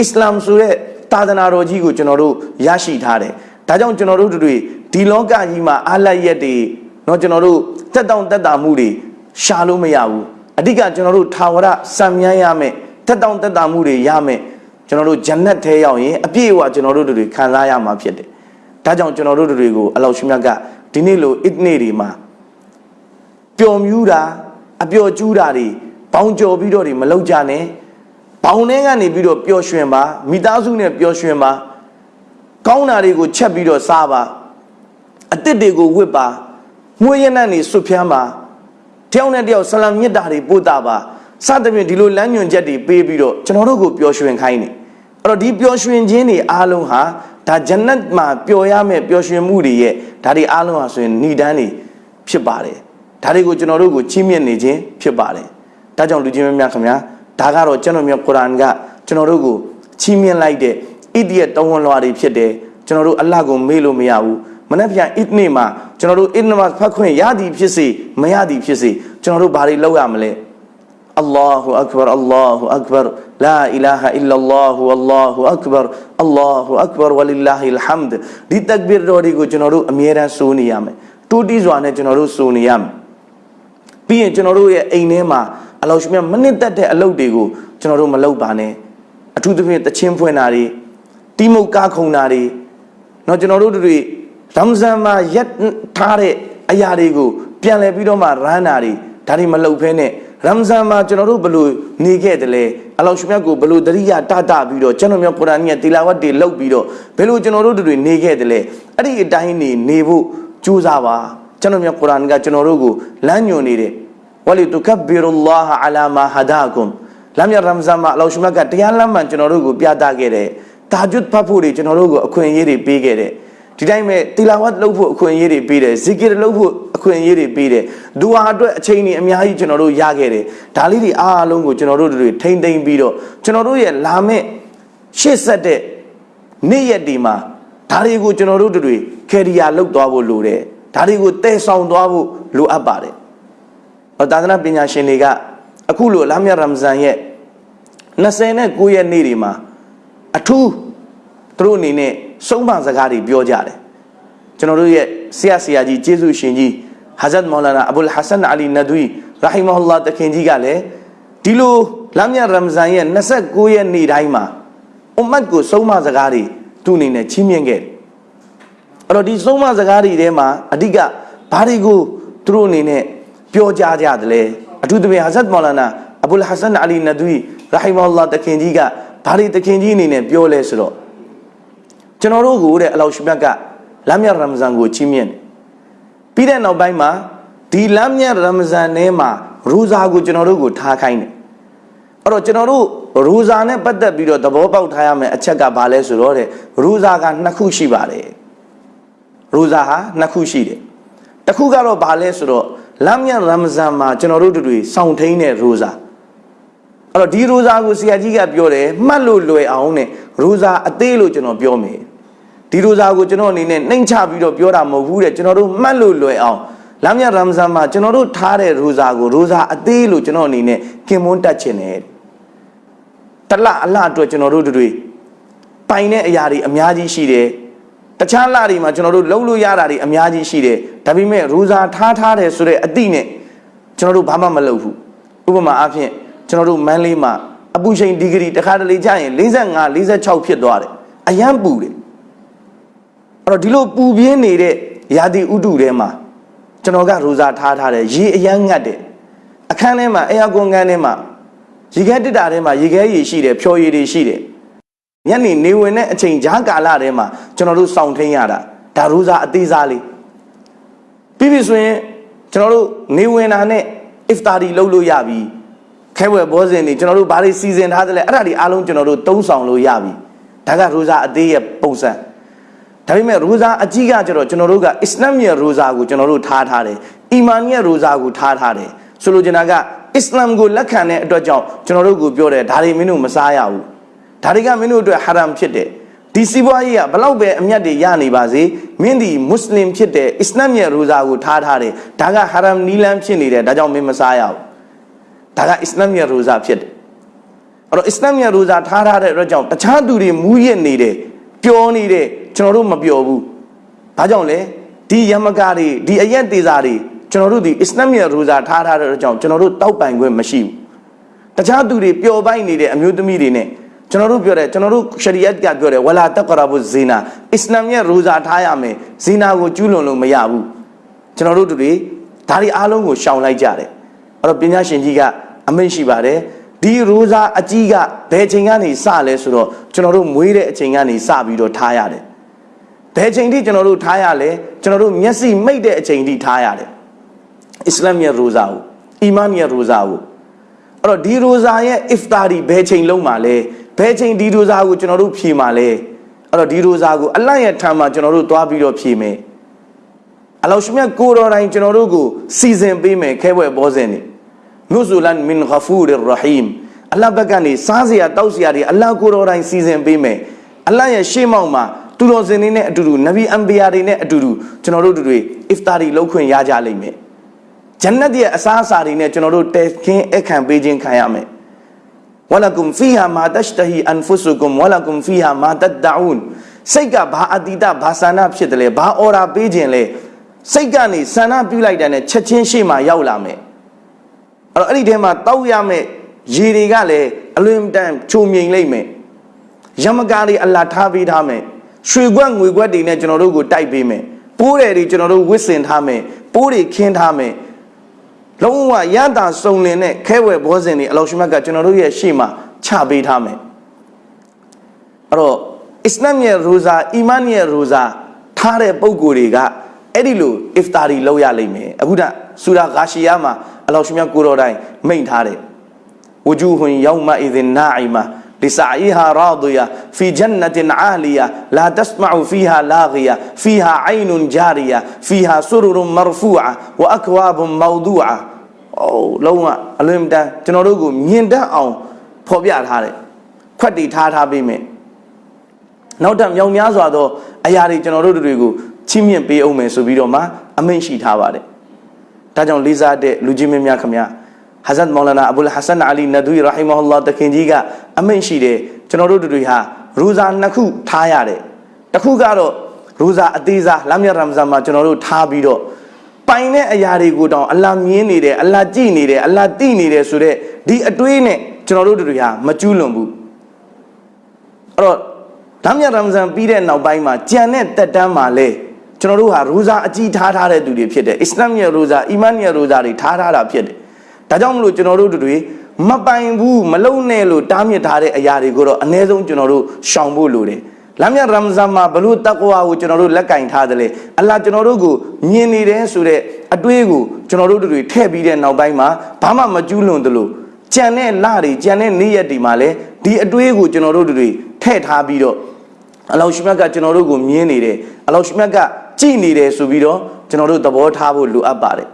အစ္စလာမ်ဆိုတဲ့သာသနာတော်ကြီးကိုကျွန်တော်တို့ရရှိထားတယ်ဒါကြောင့်ကျွန်တော်တို့တွေဒီလောကကြီးမှာအားလိုက်ရက်တွေเนาะကျွန်တော်တို့တက်တောင့်တက်တာမှုတွေရှာလို့မရဘူးအဓိကကျွန်တော်တို့ထာဝရစံမြန်းရမယ်တက်တောင့်တက်တာမှုတွေရမယ်ကျွန်တော်တို့ဂျန်နတ်ထဲရောက်ရင်အပြည့်အဝကျွန်တော်တို့တွေခံစားရမှာဖြစ်တယ်ဒါကြောင့်ကျွန်တော်တို့တွေကိုအလောရှိမြတ်ကဒီနေ့လိုအစ်နေတွေမှာ ပျော်မြူးတာအပျော်ကျူးတာတွေဘောင်ကြော်ပြီးတော့တွေမလောက်ကြနဲ့ဘောင်ထဲကနေပြီးတော့ပျော်ရွှင်ပါမိသားစုနဲ့ပျော်ရွှင်ပါကောင်းတာတွေကိုချက်ပြီးတော့စားပါအစ်စ်တွေကိုဝစ်ပါငွေရနံ့နေဆွဖြန်းပါတယောက်နဲ့တယောက်ဆလမ်မြတ်တာတွေပို့တာပါစသဖြင့်ဒီလိုလမ်းညွှန်ချက်တွေပေးပြီးတော့ကျွန်တော်တို့ကိုပျော်ရွှင်ခိုင်းနေအဲ့တော့ဒီပျော်ရွှင်ခြင်းတွေအားလုံးဟာဒါဂျန်နတ်မှာပျော်ရမယ့်ပျော်ရွှင်မှုတွေရဲ့ဒါတွေအားလုံးဟာဆိုရင်ဏိဒန်းတွေဖြစ်ပါတယ် ဒါတွေကိုကျွန်တော်တို့ကိုချီးမြှင့်နေခြင်းဖြစ်ပါတယ်ဒါကြောင့်လူချင်းများများခင်ဗျာဒါကတော့ကျွန်တော်မျိုးကုရ်အာန်ကကျွန်တော်တို့ကိုချီးမြှင့်လိုက်တဲ့ဣဒီယတဝန်လွာတွေဖြစ်တယ်ကျွန်တော်တို့အလ္လာဟ်ကိုမေ့လို့မရဘူးမနေ့ပြန်အစ်နေမှာကျွန်တော်တို့အစ်နမတ်ဖတ်ခွင့်ရသည်ဖြစ်စေမရသည်ဖြစ်စေကျွန်တော်တို့ဘာတွေလုပ်ရမလဲ الله أكبر الله أكبر لا إله إلا الله والله أكبر الله أكبر ولله الحمد ဒီတက်ဘီရတော်တွေကိုကျွန်တော်တို့အမြဲတမ်းစိုးနေရမယ်တူတီးစွာနဲ့ကျွန်တော်တို့စိုးနေရမယ် ပြီးရင်ကျွန်တော်တို့ရဲ့အိမ်ထဲမှာအလောရှိမြတ်မနစ်သက်တဲ့အလုပ်တွေကိုကျွန်တော်တို့မလုပ်ပါနဲ့အထူးသဖြင့်တချင်းဖွင့်တာတွေတီးမုတ်ကားခုံတာတွေเนาะကျွန်တော်တို့တွေရမ်ဇန်မှာရက်ထားတဲ့အရာတွေကိုပြန်လည်ပြီးတော့မှရမ်းတာတွေဒါတွေမလုပ်ဖဲနဲ့ရမ်ဇန်မှာကျွန်တော်တို့ဘလို့နေခဲ့တယ်လဲအလောရှမြတ်ကိုဘလို့တရိယာတတပြီးတော့ကျွန်တော်မျိုးကုရ်အာန်ရဲ့တီလာဝတ်တွေလုပ်ပြီးတော့ဘယ်လိုကျွန်တော်တို့တွေနေခဲ့တယ်လဲအဲ့ဒီအတိုင်းနေနေဖို့ကြိုးစားပါကျွန်တော်မျိုးကုရ်အာန်ကကျွန်တော်တို့ကိုလမ်းညွှန်နေတယ် ဝလီတုကဘီရူလာဟ်အလာမာဟဒါကွမ်လမ်းမြရမ်ဇန်မှာအလောရှမြတ်ကတရားလမ်းမှန်ကျွန်တော်တို့ကိုပြသခဲ့တယ်တာဂျွတ်ဖတ်ဖို့တွေကျွန်တော်တို့ကိုအခွင့်အရေးတွေပေးခဲ့တယ်ဒီတိုင်းပဲတီလာဝတ်လုပ်ဖို့အခွင့်အရေးတွေပေးတယ်ဇီကီရလုပ်ဖို့အခွင့်အရေးတွေပေးတယ်ဒူဟာအတွက်အချိန်ကြီးအများကြီးကျွန်တော်တို့ရခဲ့တယ်ဒါလေးတွေအားလုံးကိုကျွန်တော်တို့တွေထိမ့်သိမ့်ပြီးတော့ကျွန်တော်တို့ရဲ့လာမဲ့ရှေ့ဆက်တဲ့နေ့ရက်ဒီမှာဒါတွေကိုကျွန်တော်တို့တွေကယ်ရီယာလောက်သွားဖို့လိုတယ်ဒါတွေကိုတည်ဆောင်သွားဖို့လိုအပ်ပါတယ်။ သာသနာပညာရှင်တွေကအခုလိုလာမြရမ်ဇန်ရဲ့29ရက်နေ့တွေမှာအထူးသူတို့အနေနဲ့ဆုံးမစကားတွေပြောကြတယ်ကျွန်တော်တို့ရဲ့ဆရာဆရာကြီးကျေးဇူးရှင်ကြီးဟာဇတ်မောလာနာအဘူလ်ဟဆန်အလီနဒွီရာဟီမဟူလာတခင်ကြီးကလည်းဒီလိုလာမြရမ်ဇန်ရဲ့29ရက်နေ့တိုင်းမှာအွမ်မတ်ကိုဆုံးမစကားတွေသူ့အနေနဲ့ချီးမြှင့်ခဲ့တယ်အဲ့တော့ဒီဆုံးမစကားတွေထဲမှာအဓိကဘာတွေကိုသူတို့အနေနဲ့ ပြောကြားကြတယ်လဲအထူးသဖြင့်ဟာဇတ်မောလာနာအဘူလ်ဟဆန်အလီနဒွီရာဟီမဟူလာတခင်ကြီးကဘာတွေတခင်ကြီးအနေနဲ့ပြောလဲဆိုတော့ကျွန်တော်တို့ကိုတဲ့အလောရှိမြတ်ကလမ်းမြတ်ရမဇန်ကိုချီးမြှင့်တယ်ပြီးတဲ့နောက်ပိုင်းမှာဒီလမ်းမြတ်ရမဇန်ထဲမှာရူဇာကိုကျွန်တော်တို့ကိုထားခိုင်းတယ်အဲ့တော့ကျွန်တော်တို့ရူဇာနဲ့ပတ်သက်ပြီးတော့သဘောပေါက်ထားရမယ်အချက်ကဘာလဲဆိုတော့တဲ့ရူဇာကနှစ်ခုရှိပါတယ်ရူဇာဟာနှစ်ခုရှိတယ်တစ်ခုကတော့ဘာလဲဆိုတော့ လမ်းမြတ်ရမဇန်မှာကျွန်တော်တို့တွေစောင့်ထိန်တဲ့ရူဇာအဲ့တော့ဒီရူဇာကိုဆရာကြီးကပြောတယ်မှတ်လို့လွယ်အောင်နဲ့ရူဇာအသေးလို့ကျွန်တော်ပြောမယ်ဒီရိုဇာကိုကျွန်တော်အနေနဲ့နှိမ်ချပြီးတော့ပြောတာမဟုတ်ဘူးတဲ့ကျွန်တော်တို့မှတ်လို့လွယ်အောင်လမ်းမြရမ်ဇန်မှာကျွန်တော်တို့ထားတဲ့ရိုဇာကိုရိုဇာအသေးလို့ကျွန်တော်အနေနဲ့ကင်မွန်းတက်ခြင်းနဲ့တလအလအတွက်ကျွန်တော်တို့တွေပိုင်တဲ့အရာတွေအများကြီးရှိတယ် တခြားလတွေမှာကျွန်တော်တို့လုံးလို့ရတာတွေအများကြီးရှိတယ်ဒါပေမဲ့ရိုဇာထားထားတယ်ဆိုတဲ့အတိနဲ့ကျွန်တော်တို့ဘာမှမလုပ်ဘူးဥပမာအားဖြင့်ကျွန်တော်တို့မန်းလေးမှာအပူချိန်ဒီဂရီတစ်ခါတလေကြာရင်45 46ဖြစ်သွားတယ်အယမ်းပူတယ်အဲ့တော့ဒီလိုပူပြင်းနေတဲ့ရာသီဥတုထဲမှာကျွန်တော်ကရိုဇာထားထားတယ်ရေအယမ်းငတ်တယ်အခန်းထဲမှာအေယာကွန်ခန်းထဲမှာရေခဲတစ်တာထဲမှာရေခဲရေရှိတယ်ဖြော်ရည်တွေရှိတယ် ညနေနေဝင်တဲ့အချိန်ဂျားကာလထဲမှာကျွန်တော်တို့စောင့်ထင်းရတာဒါရိုဇာအသေးစားလေးပြီးပြီဆိုရင်ကျွန်တော်တို့နေဝင်တာနဲ့ iftar လုပ်လို့ရပြီခဲဝဲဘောဇင်တွေကျွန်တော်တို့ဘာတွေစီစဉ်ထားသလဲအဲ့ဒါတွေအားလုံးကျွန်တော်တို့သုံးဆောင်လို့ရပြီဒါကရိုဇာအသေးရဲ့ပုံစံဒါပေမဲ့ရိုဇာအကြီးကကျတော့ကျွန်တော်တို့ကအစ္စလာမ်ရဲ့ရိုဇာကိုကျွန်တော်တို့ထားထားတယ်အီမန်ရဲ့ရိုဇာကိုထားထားတယ်ဆိုလိုချင်တာကအစ္စလာမ်ကိုလက်ခံတဲ့အတွက်ကြောင့်ကျွန်တော်တို့ကိုပြောတယ်ဒါတွေမင်းတို့မစားရဘူး ဒါတွေကမင်းတို့အတွက်ဟာရမ်ဖြစ်တယ်ဒီစီးပွားရေးကဘလောက်ပဲအမျက်တွေရနေပါစေမင်းဒီမွတ်စလင်ဖြစ်တဲ့အစ္စလာမ်ရဲ့ရိုဇာကိုထားထားတယ်ဒါကဟာရမ်နီလန်ဖြစ်နေတယ်ဒါကြောင့်မင်းမစားရဘူးဒါကအစ္စလာမ်ရဲ့ရိုဇာဖြစ်တယ်အဲ့တော့အစ္စလာမ်ရဲ့ရိုဇာထားထားတဲ့အတွက်ကြောင့်တခြားသူတွေမူးယစ်နေတယ်ပျော်နေတယ်ကျွန်တော်တို့မပျော်ဘူးဘာကြောင့်လဲဒီယမကာတွေဒီအရက်သေးစာတွေကျွန်တော်တို့ဒီအစ္စလာမ်ရဲ့ရိုဇာထားထားတဲ့အတွက်ကြောင့်ကျွန်တော်တို့တောက်ပိုင်ခွင့်မရှိဘူးတခြားသူတွေပျော်ပိုက်နေတဲ့အမျိုးသမီးတွေနဲ့ ကျွန်တော်တို့ပြောတယ်ကျွန်တော်တို့ရှရီယတ်ကပြောတယ်ဝလာတကရာဘုဇီနာအစ္စလာမ်ရဲ့ရိုဇာထားရမယ်ဇီနာကိုကျူးလွန်လို့မရဘူးကျွန်တော်တို့တို့တွေဒါတွေအားလုံးကိုရှောင်လိုက်ကြတယ်အဲ့တော့ပညာရှင်ကြီးကအမိန့်ရှိပါတယ်ဒီရိုဇာအကြီးကဘယ်ချိန်ကနေစလဲဆိုတော့ကျွန်တော်တို့မွေးတဲ့အချိန်ကနေစပြီးတော့ထားရတယ်ဘယ်ချိန်ထိကျွန်တော်တို့ထားရလဲကျွန်တော်တို့မျက်စိမိတ်တဲ့အချိန်ထိထားရတယ်အစ္စလာမ်ရဲ့ရိုဇာကိုအီမန်ရဲ့ရိုဇာကိုအဲ့တော့ဒီရိုဇာရဲ့ iftar ဘယ်ချိန်လုံးမှာလဲ ဘယ်ချိန်ဒီရိုဇာကိုကျွန်တော်တို့ဖြေမှာလဲအဲ့တော့ဒီရိုဇာကိုအလတ်ရဲ့ထံမှာကျွန်တော်တို့သွားပြီးတော့ဖြေမယ်အလောရှမြတ်ကိုတော်တိုင်းကျွန်တော်တို့ကိုစီစဉ်ပေးမယ်ခဲဘွယ်ဘောဇင်နေနုဇူလန်မင်ဂဖူရ်ရဟီမ်အလ္လာဟ်ဘက်ကနေစားစရာတောက်စရာတွေအလ္လာဟ်ကိုတော်တိုင်းစီစဉ်ပေးမယ်အလ္လာဟ်ရဲ့ရှေ့မောက်မှာသူတော်စင်တွေနဲ့အတူတူနဗီအန်ဘီယာတွေနဲ့အတူတူကျွန်တော်တို့တွေအစ်ဖတာတွေလုပ်ခွင့်ရကြလိမ့်မယ်ဂျန်နတ်ရဲ့အစားအစာတွေနဲ့ကျွန်တော်တို့တဲခင်းအခမ်းပေးခြင်းခံရမယ် ဝလကုမ်ဖီဟာမာတရှ်တဟီအန်ဖုဆုကုမ်ဝလကုမ်ဖီဟာမာတဒ်အူန်စိတ်ကဘာအတိတဘာဆန္ဒဖြစ်တယ်လဲဘာအော်ရာပေးခြင်းလဲစိတ်ကနေဆန္ဒပြုလိုက်တဲ့နဲ့ချက်ချင်းရှေ့မှာရောက်လာမယ်အဲ့တော့အဲ့ဒီထဲမှာတောက်ရမယ်ရေတွေကလည်းအလွင်တန်ချုံမြိန်လိမ့်မယ်ယမကာတွေအလာထားပေးထားမယ်ရွှေခွက်ငွေခွက်တွေနဲ့ကျွန်တော်တို့ကိုတိုက်ပေးမယ်ပိုးတယ်တွေကျွန်တော်တို့ဝစ်စင်ထားမယ်ပိုးတွေခင်းထားမယ် လုံးဝရတာစုံလင်တဲ့ခဲဝဲဘောဇင်တွေအလောရှိမတ်ကကျွန်တော်တို့ရဲ့ရှေ့မှာချပေးထားမယ်အဲ့တော့အစ္စလမ်ရဲ့ရူဇာအီမန်ရဲ့ရူဇာထားတဲ့ပုံကိုယ်တွေကအဲ့ဒီလိုအစ်ဖတာရီလောက်ရလိမ့်မယ်အခုဒါဆူရာဂါရှီယာမှာအလောရှိမြတ်ကိုတော်တိုင်းမိန့်ထားတယ်ဝဂျူဟွန်ယောမအီဇင်နာအိမာလီဆာအီဟာရာဒူယာဖီဂျန်နတင်အာလီယာလာတစမအူဖီဟာလာဂီယာဖီဟာအိုင်နဂျာရီယာဖီဟာဆူရူရူမာရဖူအာဝအကွာဘ်မောဒူအာ လွန်တန်းကျွန်တော်တို့ကိုမြင်တတ်အောင်ဖော်ပြထားတယ်ခွက်တီထားထားပေးမယ်နောက်ထပ်မြောင်များစွာသောအရာတွေကျွန်တော်တို့တွေကိုချီးမြှင့်ပေးအောင်မယ်ဆိုပြီးတော့မှအမိန့်ရှိထားပါတယ်ဒါကြောင့်လေးစားတဲ့လူကြီးမင်းများခင်ဗျာဟာဇတ်မောလနာအဘူလ်ဟဆန်အလီနဒူရီရာဟီမဟူလာတခင်ကြီးကအမိန့်ရှိတယ်ကျွန်တော်တို့တွေဟာရူဇာနှစ်ခုထားရတယ်တစ်ခုကတော့ရူဇာအသေးစားလမ်းမြရမ်ဇန်မှာကျွန်တော်တို့ထားပြီးတော့ ပိုင်တဲ့အရာတွေကိုတောင်အလ္လာဟ်မြင်နေတယ်အလ္လာဟ်ကြည့်နေတယ်အလ္လာဟ်သိနေတယ်ဆိုတော့ဒီအတွေးနဲ့ကျွန်တော်တို့တွေဟာမကျူးလွန်ဘူးအဲ့တော့လမ်းမြရမ်ဇန်ပြီးတဲ့နောက်ပိုင်းမှာကြံတဲ့တက်တန်းမှာလဲကျွန်တော်တို့ဟာရူဇာအကြီးထားထားတဲ့သူတွေဖြစ်တယ်အစ္စလာမ်ရဲ့ရူဇာအီမန်ရဲ့ရူဇာတွေထားထားတာဖြစ်တယ်ဒါကြောင့်မလို့ကျွန်တော်တို့တွေမပိုင်ဘူးမလုံနဲ့လို့တားမြစ်ထားတဲ့အရာတွေကိုတော့အ ਨੇ ဆုံးကျွန်တော်တို့ရှောင်ဖို့လိုတယ် လမ်းမြရမ်ဇန်မှာဘလို့တက်ကွာကိုကျွန်တော်တို့လက်ကင်ထားတယ်လေအလ္လာကျွန်တော်တို့ကိုမြင်နေတယ်ဆိုတဲ့အတွေးကိုကျွန်တော်တို့တွေထည့်ပြီးတဲ့နောက်ပိုင်းမှာဘာမှမကျူးလွန်သလိုကြံတဲ့လတွေကြံတဲ့နေ့ရက်တွေမှာလည်းဒီအတွေးကိုကျွန်တော်တို့တွေထည့်ထားပြီးတော့အလောရှိမြတ်ကကျွန်တော်တို့ကိုမြင်နေတယ်အလောရှိမြတ်ကကြည်နေတယ်ဆိုပြီးတော့ကျွန်တော်တို့သဘောထားဖို့လိုအပ်ပါတယ်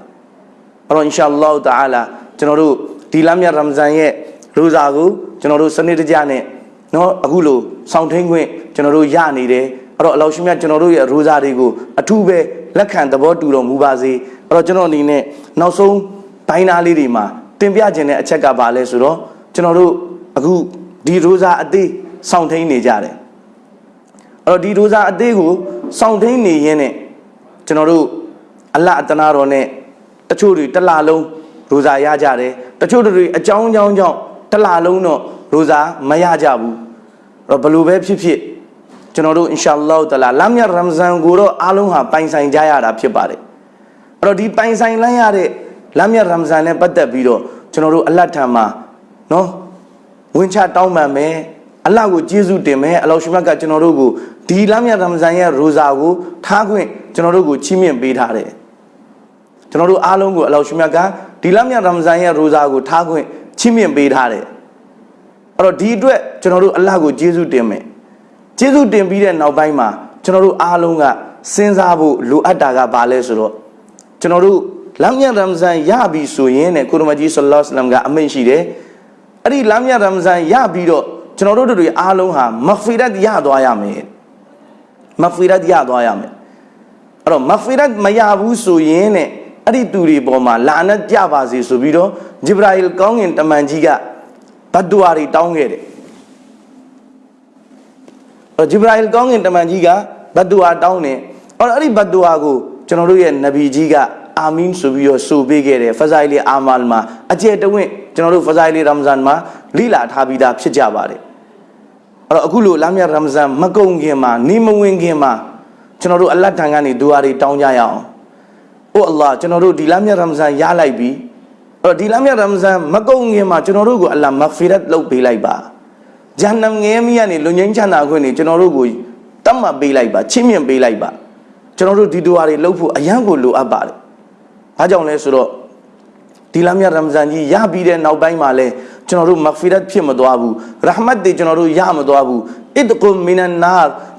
အဲ့တော့အင်ရှာအလ္လာဟ်တအာလာကျွန်တော်တို့ဒီလမ်းမြတ်ရမ်ဇန်ရဲ့ရိုဇာကိုကျွန်တော်တို့စနစ်တကျနဲ့ နော်အခုလိုစောင့်ထိန်ခွင့်ကျွန်တော်တို့ရနေတယ်အဲ့တော့အလောရှင်မြတ်ကျွန်တော်တို့ရဲ့ရိုးစာတွေကိုအထူးပဲလက်ခံသဘောတူတော်မူပါစေအဲ့တော့ကျွန်တော်အနေနဲ့နောက်ဆုံးဘိုင်းသားလေးတွေမှာတင်ပြခြင်းတဲ့အချက်ကပါလဲဆိုတော့ကျွန်တော်တို့အခုဒီရိုးစာအသေးစောင့်ထိန်နေကြတယ်အဲ့တော့ဒီရိုးစာအသေးကိုစောင့်ထိန်နေရင်းနဲ့ကျွန်တော်တို့အလအတနာတော်နဲ့တချို့တွေတစ်လလုံးရိုးစာရကြတယ်တချို့တွေအကြောင်းအကြောင်းကြောင့်တစ်လလုံးတော့ ရိုဇာမရကြဘူးအဲ့တော့ဘယ်လိုပဲဖြစ်ဖြစ်ကျွန်တော်တို့အင်ရှာအလ္လာဟ်တလာလမ်းမြတ်ရမ်ဇန်ကိုတော့အားလုံးဟာပိုင်ဆိုင်ကြရတာဖြစ်ပါတယ်အဲ့တော့ဒီပိုင်ဆိုင်လိုက်ရတဲ့လမ်းမြတ်ရမ်ဇန်နဲ့ပတ်သက်ပြီးတော့ကျွန်တော်တို့အလတ်ထံမှာနော်ဝင်ချတောင်းပန်မယ်အလတ်ကိုကျေးဇူးတင်မယ်အလောရှိမတ်ကကျွန်တော်တို့ကိုဒီလမ်းမြတ်ရမ်ဇန်ရဲ့ရိုဇာကိုထားခွင့်ကျွန်တော်တို့ကိုချီးမြှင့်ပေးထားတယ်ကျွန်တော်တို့အားလုံးကိုအလောရှိမတ်ကဒီလမ်းမြတ်ရမ်ဇန်ရဲ့ရိုဇာကိုထားခွင့်ချီးမြှင့်ပေးထားတယ် အဲ့တော့ဒီအတွက်ကျွန်တော်တို့အလတ်ကိုကျေးဇူးတင်မယ်ကျေးဇူးတင်ပြီးတဲ့နောက်ပိုင်းမှာကျွန်တော်တို့အားလုံးကစဉ်းစားဖို့လိုအပ်တာကဘာလဲဆိုတော့ကျွန်တော်တို့လမ်းမြတ်ရမ်ဇန်ရပြီဆိုရင်တဲ့ကုရမကြီးဆလ္လာလဟ်အလัยဟိဝါစလမ်ကအမိန့်ရှိတယ်အဲ့ဒီလမ်းမြတ်ရမ်ဇန်ရပြီးတော့ကျွန်တော်တို့တွေအားလုံးဟာမဂ်ဖီရတ်ရသွားရမယ်မဂ်ဖီရတ်ရသွားရမယ်အဲ့တော့မဂ်ဖီရတ်မရဘူးဆိုရင်တဲ့အဲ့ဒီသူတွေပေါ်မှာလာနတ်ကြပါစေဆိုပြီးတော့ဂျိဘရာအီလ်ကောင်းကင်တမန်ကြီးက ဘတ်ဒူအာတွေတောင်းခဲ့တယ်အဲ့တော့ဂျိဘရာအီလ်ကောင်းကင်တမန်ကြီးကဘတ်ဒူအာတောင်းတယ်အဲ့တော့အဲ့ဒီဘတ်ဒူအာကိုကျွန်တော်တို့ရဲ့နဗီကြီးကအာမင်ဆိုပြီးတော့ဆိုပေးခဲ့တယ်ဖဇိုင်လီအာမာလ်မှာအကျယ်တဝင့်ကျွန်တော်တို့ဖဇိုင်လီရမ်ဇန်မှာလိလာထားပြီးသားဖြစ်ကြပါတယ်အဲ့တော့အခုလိုလမ်းမြတ်ရမ်ဇန်မကုန်ခင်မှာနေမဝင်ခင်မှာကျွန်တော်တို့အလတ်ထံကနေဒူအာတွေတောင်းကြရအောင်။အိုအလ္လာဟ်ကျွန်တော်တို့ဒီလမ်းမြတ်ရမ်ဇန်ရလိုက်ပြီ။အဲ့ တော့ဒီလမ်းမြတ်ရမ်ဇန်မကုန်ခင်မှာကျွန်တော်တို့ကိုအလ္လာဟ်မဂ်ဖီရတ်လုပ်ပေးလိုက်ပါ။ဂျန်နမ်ငဲမီကနေလွန်ငင်းချမ်းသာခွင့်နေကျွန်တော်တို့ကိုတတ်မှတ်ပေးလိုက်ပါချင်းမြင့်ပေးလိုက်ပါ။ကျွန်တော်တို့ဒီဒူအာတွေလုပ်ဖို့အရန်ကိုလိုအပ်ပါတယ်။ဘာကြောင့်လဲဆိုတော့ဒီလမ်းမြတ်ရမ်ဇန်ကြီးရပြီးတဲ့နောက်ပိုင်းမှာလဲကျွန်တော်တို့မဂ်ဖီရတ်ဖြစ်မသွားဘူးရဟမတ်တွေကျွန်တော်တို့ရမသွားဘူးအစ်ကုမ်မီနန်နာ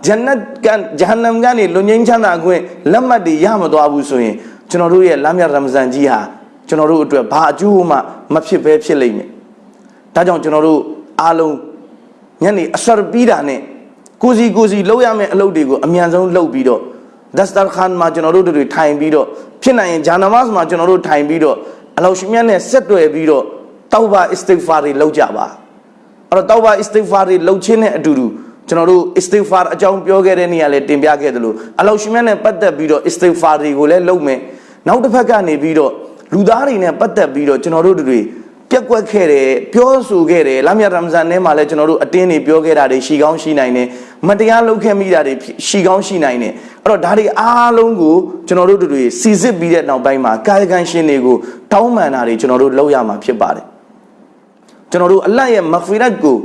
ဂျန်နတ်ကန်ဂျဟန္နမ်ကနေလွန်ငင်းချမ်းသာခွင့်လက်မှတ်တွေရမသွားဘူးဆိုရင်ကျွန်တော်တို့ရဲ့လမ်းမြတ်ရမ်ဇန်ကြီးဟာ ကျွန်တော်တို့အတွက်ဘာအကျိုးမှမဖြစ်ဘဲဖြစ်လိမ့်မယ်ဒါကြောင့်ကျွန်တော်တို့အားလုံးညနေအဆရပြီးတာနဲ့ကိုစီကိုစီလောက်ရမယ့်အလုပ်တွေကိုအမြန်ဆုံးလုပ်ပြီးတော့ဒတ်စတာခန်မှာကျွန်တော်တို့တွေထိုင်ပြီးတော့ဖြစ်နိုင်ရင်ဂျာနမတ်မှာကျွန်တော်တို့ထိုင်ပြီးတော့အလောရှိမြတ်နဲ့ဆက်တွယ်ပြီးတော့တောဘာအစ္စတိဂ်ဖာတွေလုပ်ကြပါအဲ့တော့တောဘာအစ္စတိဂ်ဖာတွေလုပ်ခြင်းနဲ့အတူတူကျွန်တော်တို့အစ္စတိဂ်ဖာအကြောင်းပြောခဲ့တဲ့နေ့ကလည်းတင်ပြခဲ့တယ်လို့အလောရှိမြတ်နဲ့ပတ်သက်ပြီးတော့အစ္စတိဂ်ဖာတွေကိုလည်းလုပ်မယ်နောက်တစ်ဖက်ကနေပြီးတော့ လူသားတွေနဲ့ပတ်သက်ပြီးတော့ကျွန်တော်တို့တွေပြက်ကွက်ခဲ့တယ်ပြောဆိုခဲ့တယ်လာမြတ်ရမ်ဇန်ထဲမှာလည်းကျွန်တော်တို့အတင်းတွေပြောခဲ့တာတွေရှိကောင်းရှိနိုင်တယ်မတရားလုပ်ခဲ့မိတာတွေရှိကောင်းရှိနိုင်တယ်အဲ့တော့ဒါတွေအားလုံးကိုကျွန်တော်တို့တွေစီစစ်ပြီးတဲ့နောက်ပိုင်းမှာကာယကံရှင်တွေကိုတောင်းပန်တာတွေကျွန်တော်တို့လုပ်ရမှာဖြစ်ပါတယ်ကျွန်တော်တို့အလတ်ရဲ့မဂ်ဖီရတ်ကို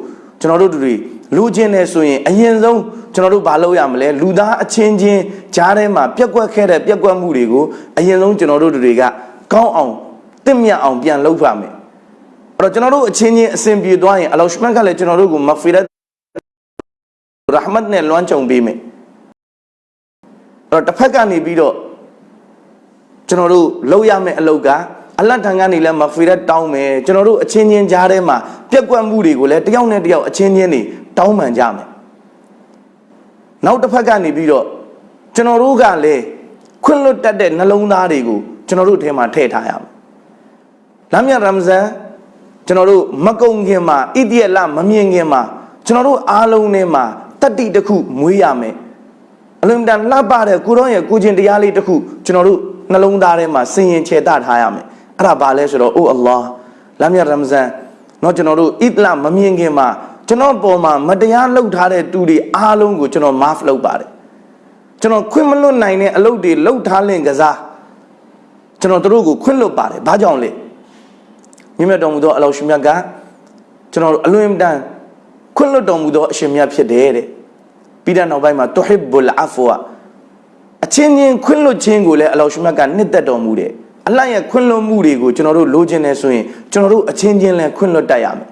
ကျွန်တော်တို့တွေလူချင်းနေဆိုရင်အရင်ဆုံးကျွန်တော်တို့ဘာလုပ်ရမလဲလူသားအချင်းချင်းကြားထဲမှာပြက်ကွက်ခဲ့တဲ့ပြက်ကွက်မှုတွေကိုအရင်ဆုံးကျွန်တော်တို့တွေက ကောင်းအောင်တင့်မြတ်အောင်ပြန်လုပ်ပါမယ်အဲ့တော့ကျွန်တော်တို့အချင်းချင်းအစဉ်ပြေသွားရင်အလောရှမတ်ကလည်းကျွန်တော်တို့ကိုမဂ်ဖီရတ်ရဟမတ်နဲ့လွှမ်းခြုံပေးမယ်အဲ့တော့တစ်ဖက်ကနေပြီးတော့ကျွန်တော်တို့လုပ်ရမယ့်အလုပ်ကအလတ်ထံကနေလည်းမဂ်ဖီရတ်တောင်းမယ်ကျွန်တော်တို့အချင်းချင်းကြားထဲမှာပြက်ကွက်မှုတွေကိုလည်းတယောက်နဲ့တယောက်အချင်းချင်းတွေတောင်းပန်ကြမယ်နောက်တစ်ဖက်ကနေပြီးတော့ကျွန်တော်တို့ကလည်းခွင့်လွတ်တတ်တဲ့နှလုံးသားတွေကို ကျွန်တော်တို့ထဲမှာထည့်ထားရမယ်။လမ်းမြရမဇန်ကျွန်တော်တို့မကုံခင်မှာဣတိယလမမြင်ခင်မှာကျွန်တော်တို့အားလုံးထဲမှာတတိတစ်ခုမွေးရမယ်။အလွန်တန်လှပတဲ့ကိုရောရဲ့ကိုချင်းတရားလေးတစ်ခုကျွန်တော်တို့နှလုံးသားထဲမှာစင်ရင်ချေတထားရမယ်။အဲ့ဒါဘာလဲဆိုတော့အိုအလ္လာဟ်လမ်းမြရမဇန်တော့ကျွန်တော်တို့ဣတိယလမမြင်ခင်မှာကျွန်တော်ပေါ်မှာမတရားလုပ်ထားတဲ့သူတွေအားလုံးကိုကျွန်တော် maaf လုပ်ပါတယ်။ကျွန်တော်ခွင့်မလွတ်နိုင်တဲ့အလုပ်တွေလုပ်ထားလင့်ကစား။ ကျွန်တော်တို့ကိုခွင့်လွတ်ပါတယ်ဘာကြောင့်လဲမြင့်မြတ်တော်မူသောအလောရှင်မြတ်ကကျွန်တော်အလွန်တန်ခွင့်လွတ်တော်မူသောအရှင်မြတ်ဖြစ်တယ်တဲ့ပြီးတဲ့နောက်ပိုင်းမှာတူဟစ်ဘူလ်အဖဝအချင်းချင်းခွင့်လွတ်ခြင်းကိုလည်းအလောရှင်မြတ်ကနှစ်သက်တော်မူတယ်အလတ်ရဲ့ခွင့်လွတ်မှုတွေကိုကျွန်တော်တို့လိုချင်တယ်ဆိုရင်ကျွန်တော်တို့အချင်းချင်းလည်းခွင့်လွတ်တတ်ရမယ်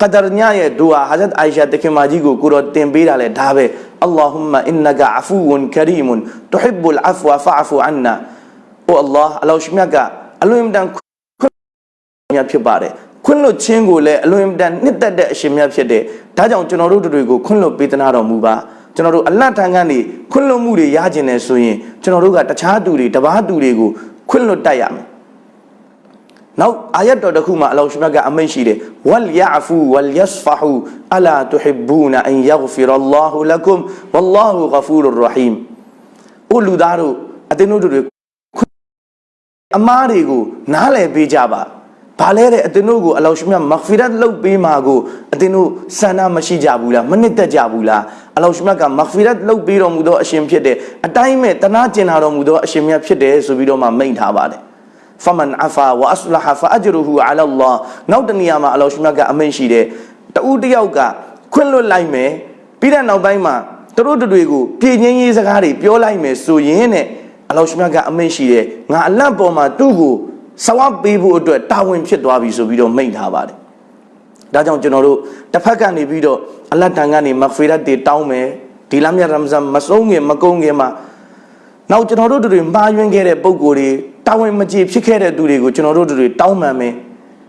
ကဒရညရဲ့ဒူအာဟာဇတ်အိုင်ရှာတခင်မကြီးကိုကိုတော်တင်ပေးတာလဲဒါပဲအလ္လာဟူမအင်နကအဖူဝန်ကရီမွန်တူဟစ်ဘူလ်အဖဝဖာဖူအန်နာ အိုအလ္လာဟ်အလောရှင်မြတ်ကအလွန်တန်ခွင့်မြတ်ဖြစ်ပါတယ်ခွင့်လွတ်ခြင်းကိုလည်းအလွန်တန်နှစ်သက်တဲ့အရှင်မြတ်ဖြစ်တယ်ဒါကြောင့်ကျွန်တော်တို့တွေကိုခွင့်လွတ်ပေးသနာတော်မူပါကျွန်တော်တို့အလတ်ထံကနေခွင့်လွတ်မှုတွေရကျင်တယ်ဆိုရင်ကျွန်တော်တို့ကတခြားသူတွေတပားသူတွေကိုခွင့်လွတ်တတ်ရမယ်နောက်အာယတ်တော်တစ်ခုမှာအလောရှ်မြတ်ကအမိန့်ရှိတယ်ဝလ်ယာဖူဝလ်ယစဖဟူအလာတူဟစ်ဘူနာအန်ယဂ်ဖီရအလ္လာဟူလကုမ်ဝလ္လာဟူဂဖူရ်ရဟီမ်အိုလူသားတို့အသင်တို့တွေ အမားတွေကိုနားလည်ပေးကြပါဘာလဲတဲ့အတင်တို့ကိုအလောရှိမြတ်မဂ်ဖီရတ်လုပ်ပေးမှာကိုအတင်တို့ဆန္ဒမရှိကြဘူးလားမနစ်သက်ကြဘူးလားအလောရှိမြတ်ကမဂ်ဖီရတ်လုပ်ပေးတော်မူသောအရှင်ဖြစ်တယ်အတိုင်းမဲ့တနာကျင်လာတော်မူသောအရှင်မြတ်ဖြစ်တယ်ဆိုပြီးတော့မှမိန့်ထားပါတယ်ဖမန်အဖာဝအဆလဟဖာအဂျရူဟူအလလာနောက်တနေရာမှာအလောရှိမြတ်ကအမိန့်ရှိတယ်တူးတယောက်ကခွင့်လွတ်လိုက်မယ်ပြီးတဲ့နောက်ပိုင်းမှာသူတို့တို့တွေကိုပြည်ငင်းရေးစကားတွေပြောလိုက်မယ်ဆိုရင်တဲ့ အလောရှ်မြတ်ကအမိန့်ရှိတယ်ငါအလန့်ပေါ်မှာသူ့ကိုဆဝပ်ပေးဖို့အတွက်တာဝန်ဖြစ်သွားပြီဆိုပြီးတော့မိန့်ထားပါတယ်ဒါကြောင့်ကျွန်တော်တို့တစ်ဖက်ကနေပြီးတော့အလတ်တန်ကနေမဂ်ဖီရတ်တွေတောင်းမယ်ဒီလမ်းမြတ်ရမဇန်မဆုံးခင်မကုန်ခင်မှာနောက်ကျွန်တော်တို့တွေမှားယွင်းခဲ့တဲ့ပုံကိုယ်တွေတာဝန်မကျေဖြစ်ခဲ့တဲ့သူတွေကိုကျွန်တော်တို့တွေတောင်းပန်မယ်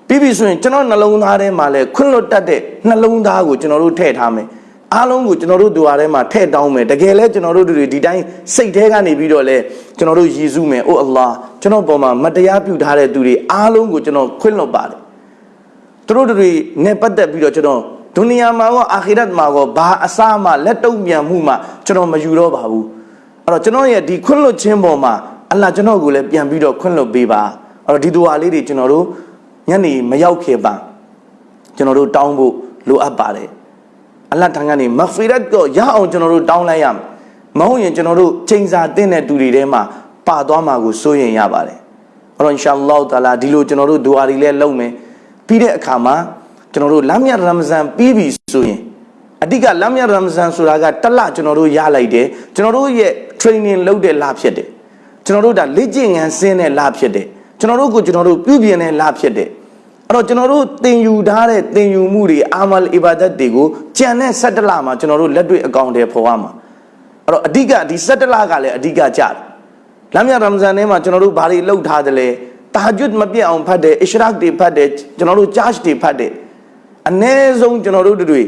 ပြီးပြီဆိုရင်ကျွန်တော်နှလုံးသားထဲမှာလဲခွင့်လွတ်တတ်တဲ့နှလုံးသားကိုကျွန်တော်တို့ထည့်ထားမယ် အားလုံးကိုကျွန်တော်တို့ဒွါထဲမှာထည့်တောင်းမယ်တကယ်လဲကျွန်တော်တို့တွေဒီတိုင်းစိတ်ထဲကနေပြီးတော့လဲကျွန်တော်တို့ယဉ်စုမယ်အိုအလ္လာကျွန်တော်ပေါ်မှာမတရားပြုထားတဲ့သူတွေအားလုံးကိုကျွန်တော်ခွင့်လွတ်ပါတယ်သူတို့တွေနဲ့ပတ်သက်ပြီးတော့ကျွန်တော်ဒုနီယာမှာရောအာခိရတ်မှာရောဘာအစားမှလက်တုံ့ပြန်မှုမှကျွန်တော်မယူတော့ပါဘူးအဲ့တော့ကျွန်တော်ရဲ့ဒီခွင့်လွတ်ခြင်းပေါ်မှာအလ္လာကျွန်တော်ကိုလည်းပြန်ပြီးတော့ခွင့်လွတ်ပေးပါအဲ့တော့ဒီဒွါလေးတွေကျွန်တော်တို့ညနေမရောက်ခင်ပါကျွန်တော်တို့တောင်းဖို့လိုအပ်ပါတယ် အလ္လာထံကနေမဂ်ဖီရတ်ကိုရအောင်ကျွန်တော်တို့တောင်းလိုက်ရမယ်မဟုတ်ရင်ကျွန်တော်တို့ချိန်စာတင်းတဲ့သူတွေထဲမှာပါသွားမှာကိုစိုးရင်ရပါတယ်အဲ့တော့အင်ရှာအလ္လာဟ်တာလာဒီလိုကျွန်တော်တို့ဒွါတွေလည်းလုပ်မယ်ပြီးတဲ့အခါမှာကျွန်တော်တို့လမ်းမြတ်ရမဇန်ပြီးပြီဆိုရင်အဓိကလမ်းမြတ်ရမဇန်ဆိုတာကတစ်လကျွန်တော်တို့ရလိုက်တယ်ကျွန်တော်တို့ရဲ့ training လုပ်တဲ့လဖြစ်တယ်ကျွန်တော်တို့ဒါလေ့ကျင့်ငန်းဆင်းတဲ့လဖြစ်တယ်ကျွန်တော်တို့ကိုကျွန်တော်တို့ပြုပြင်တဲ့လဖြစ်တယ် အဲ့တော့ကျွန်တော်တို့သင်ယူထားတဲ့သင်ယူမှုတွေအာမလ်အီဘာဒတ်တွေကိုကြံတဲ့17လမှာကျွန်တော်တို့လက်တွေ့အကောင့်တွေဖော်ရမှာအဲ့တော့အဓိကဒီ17လကလည်းအဓိကကြတယ်လမ်းမြတ်ရမဇန်ထဲမှာကျွန်တော်တို့ဘာတွေလုပ်ထားတယ်လဲတာဂျွတ်မပြတ်အောင်ဖတ်တယ်အရှရက်တွေဖတ်တယ်ကျွန်တော်တို့ဂျာ့တွေဖတ်တယ်အ ਨੇ ဆုံးကျွန်တော်တို့တွေ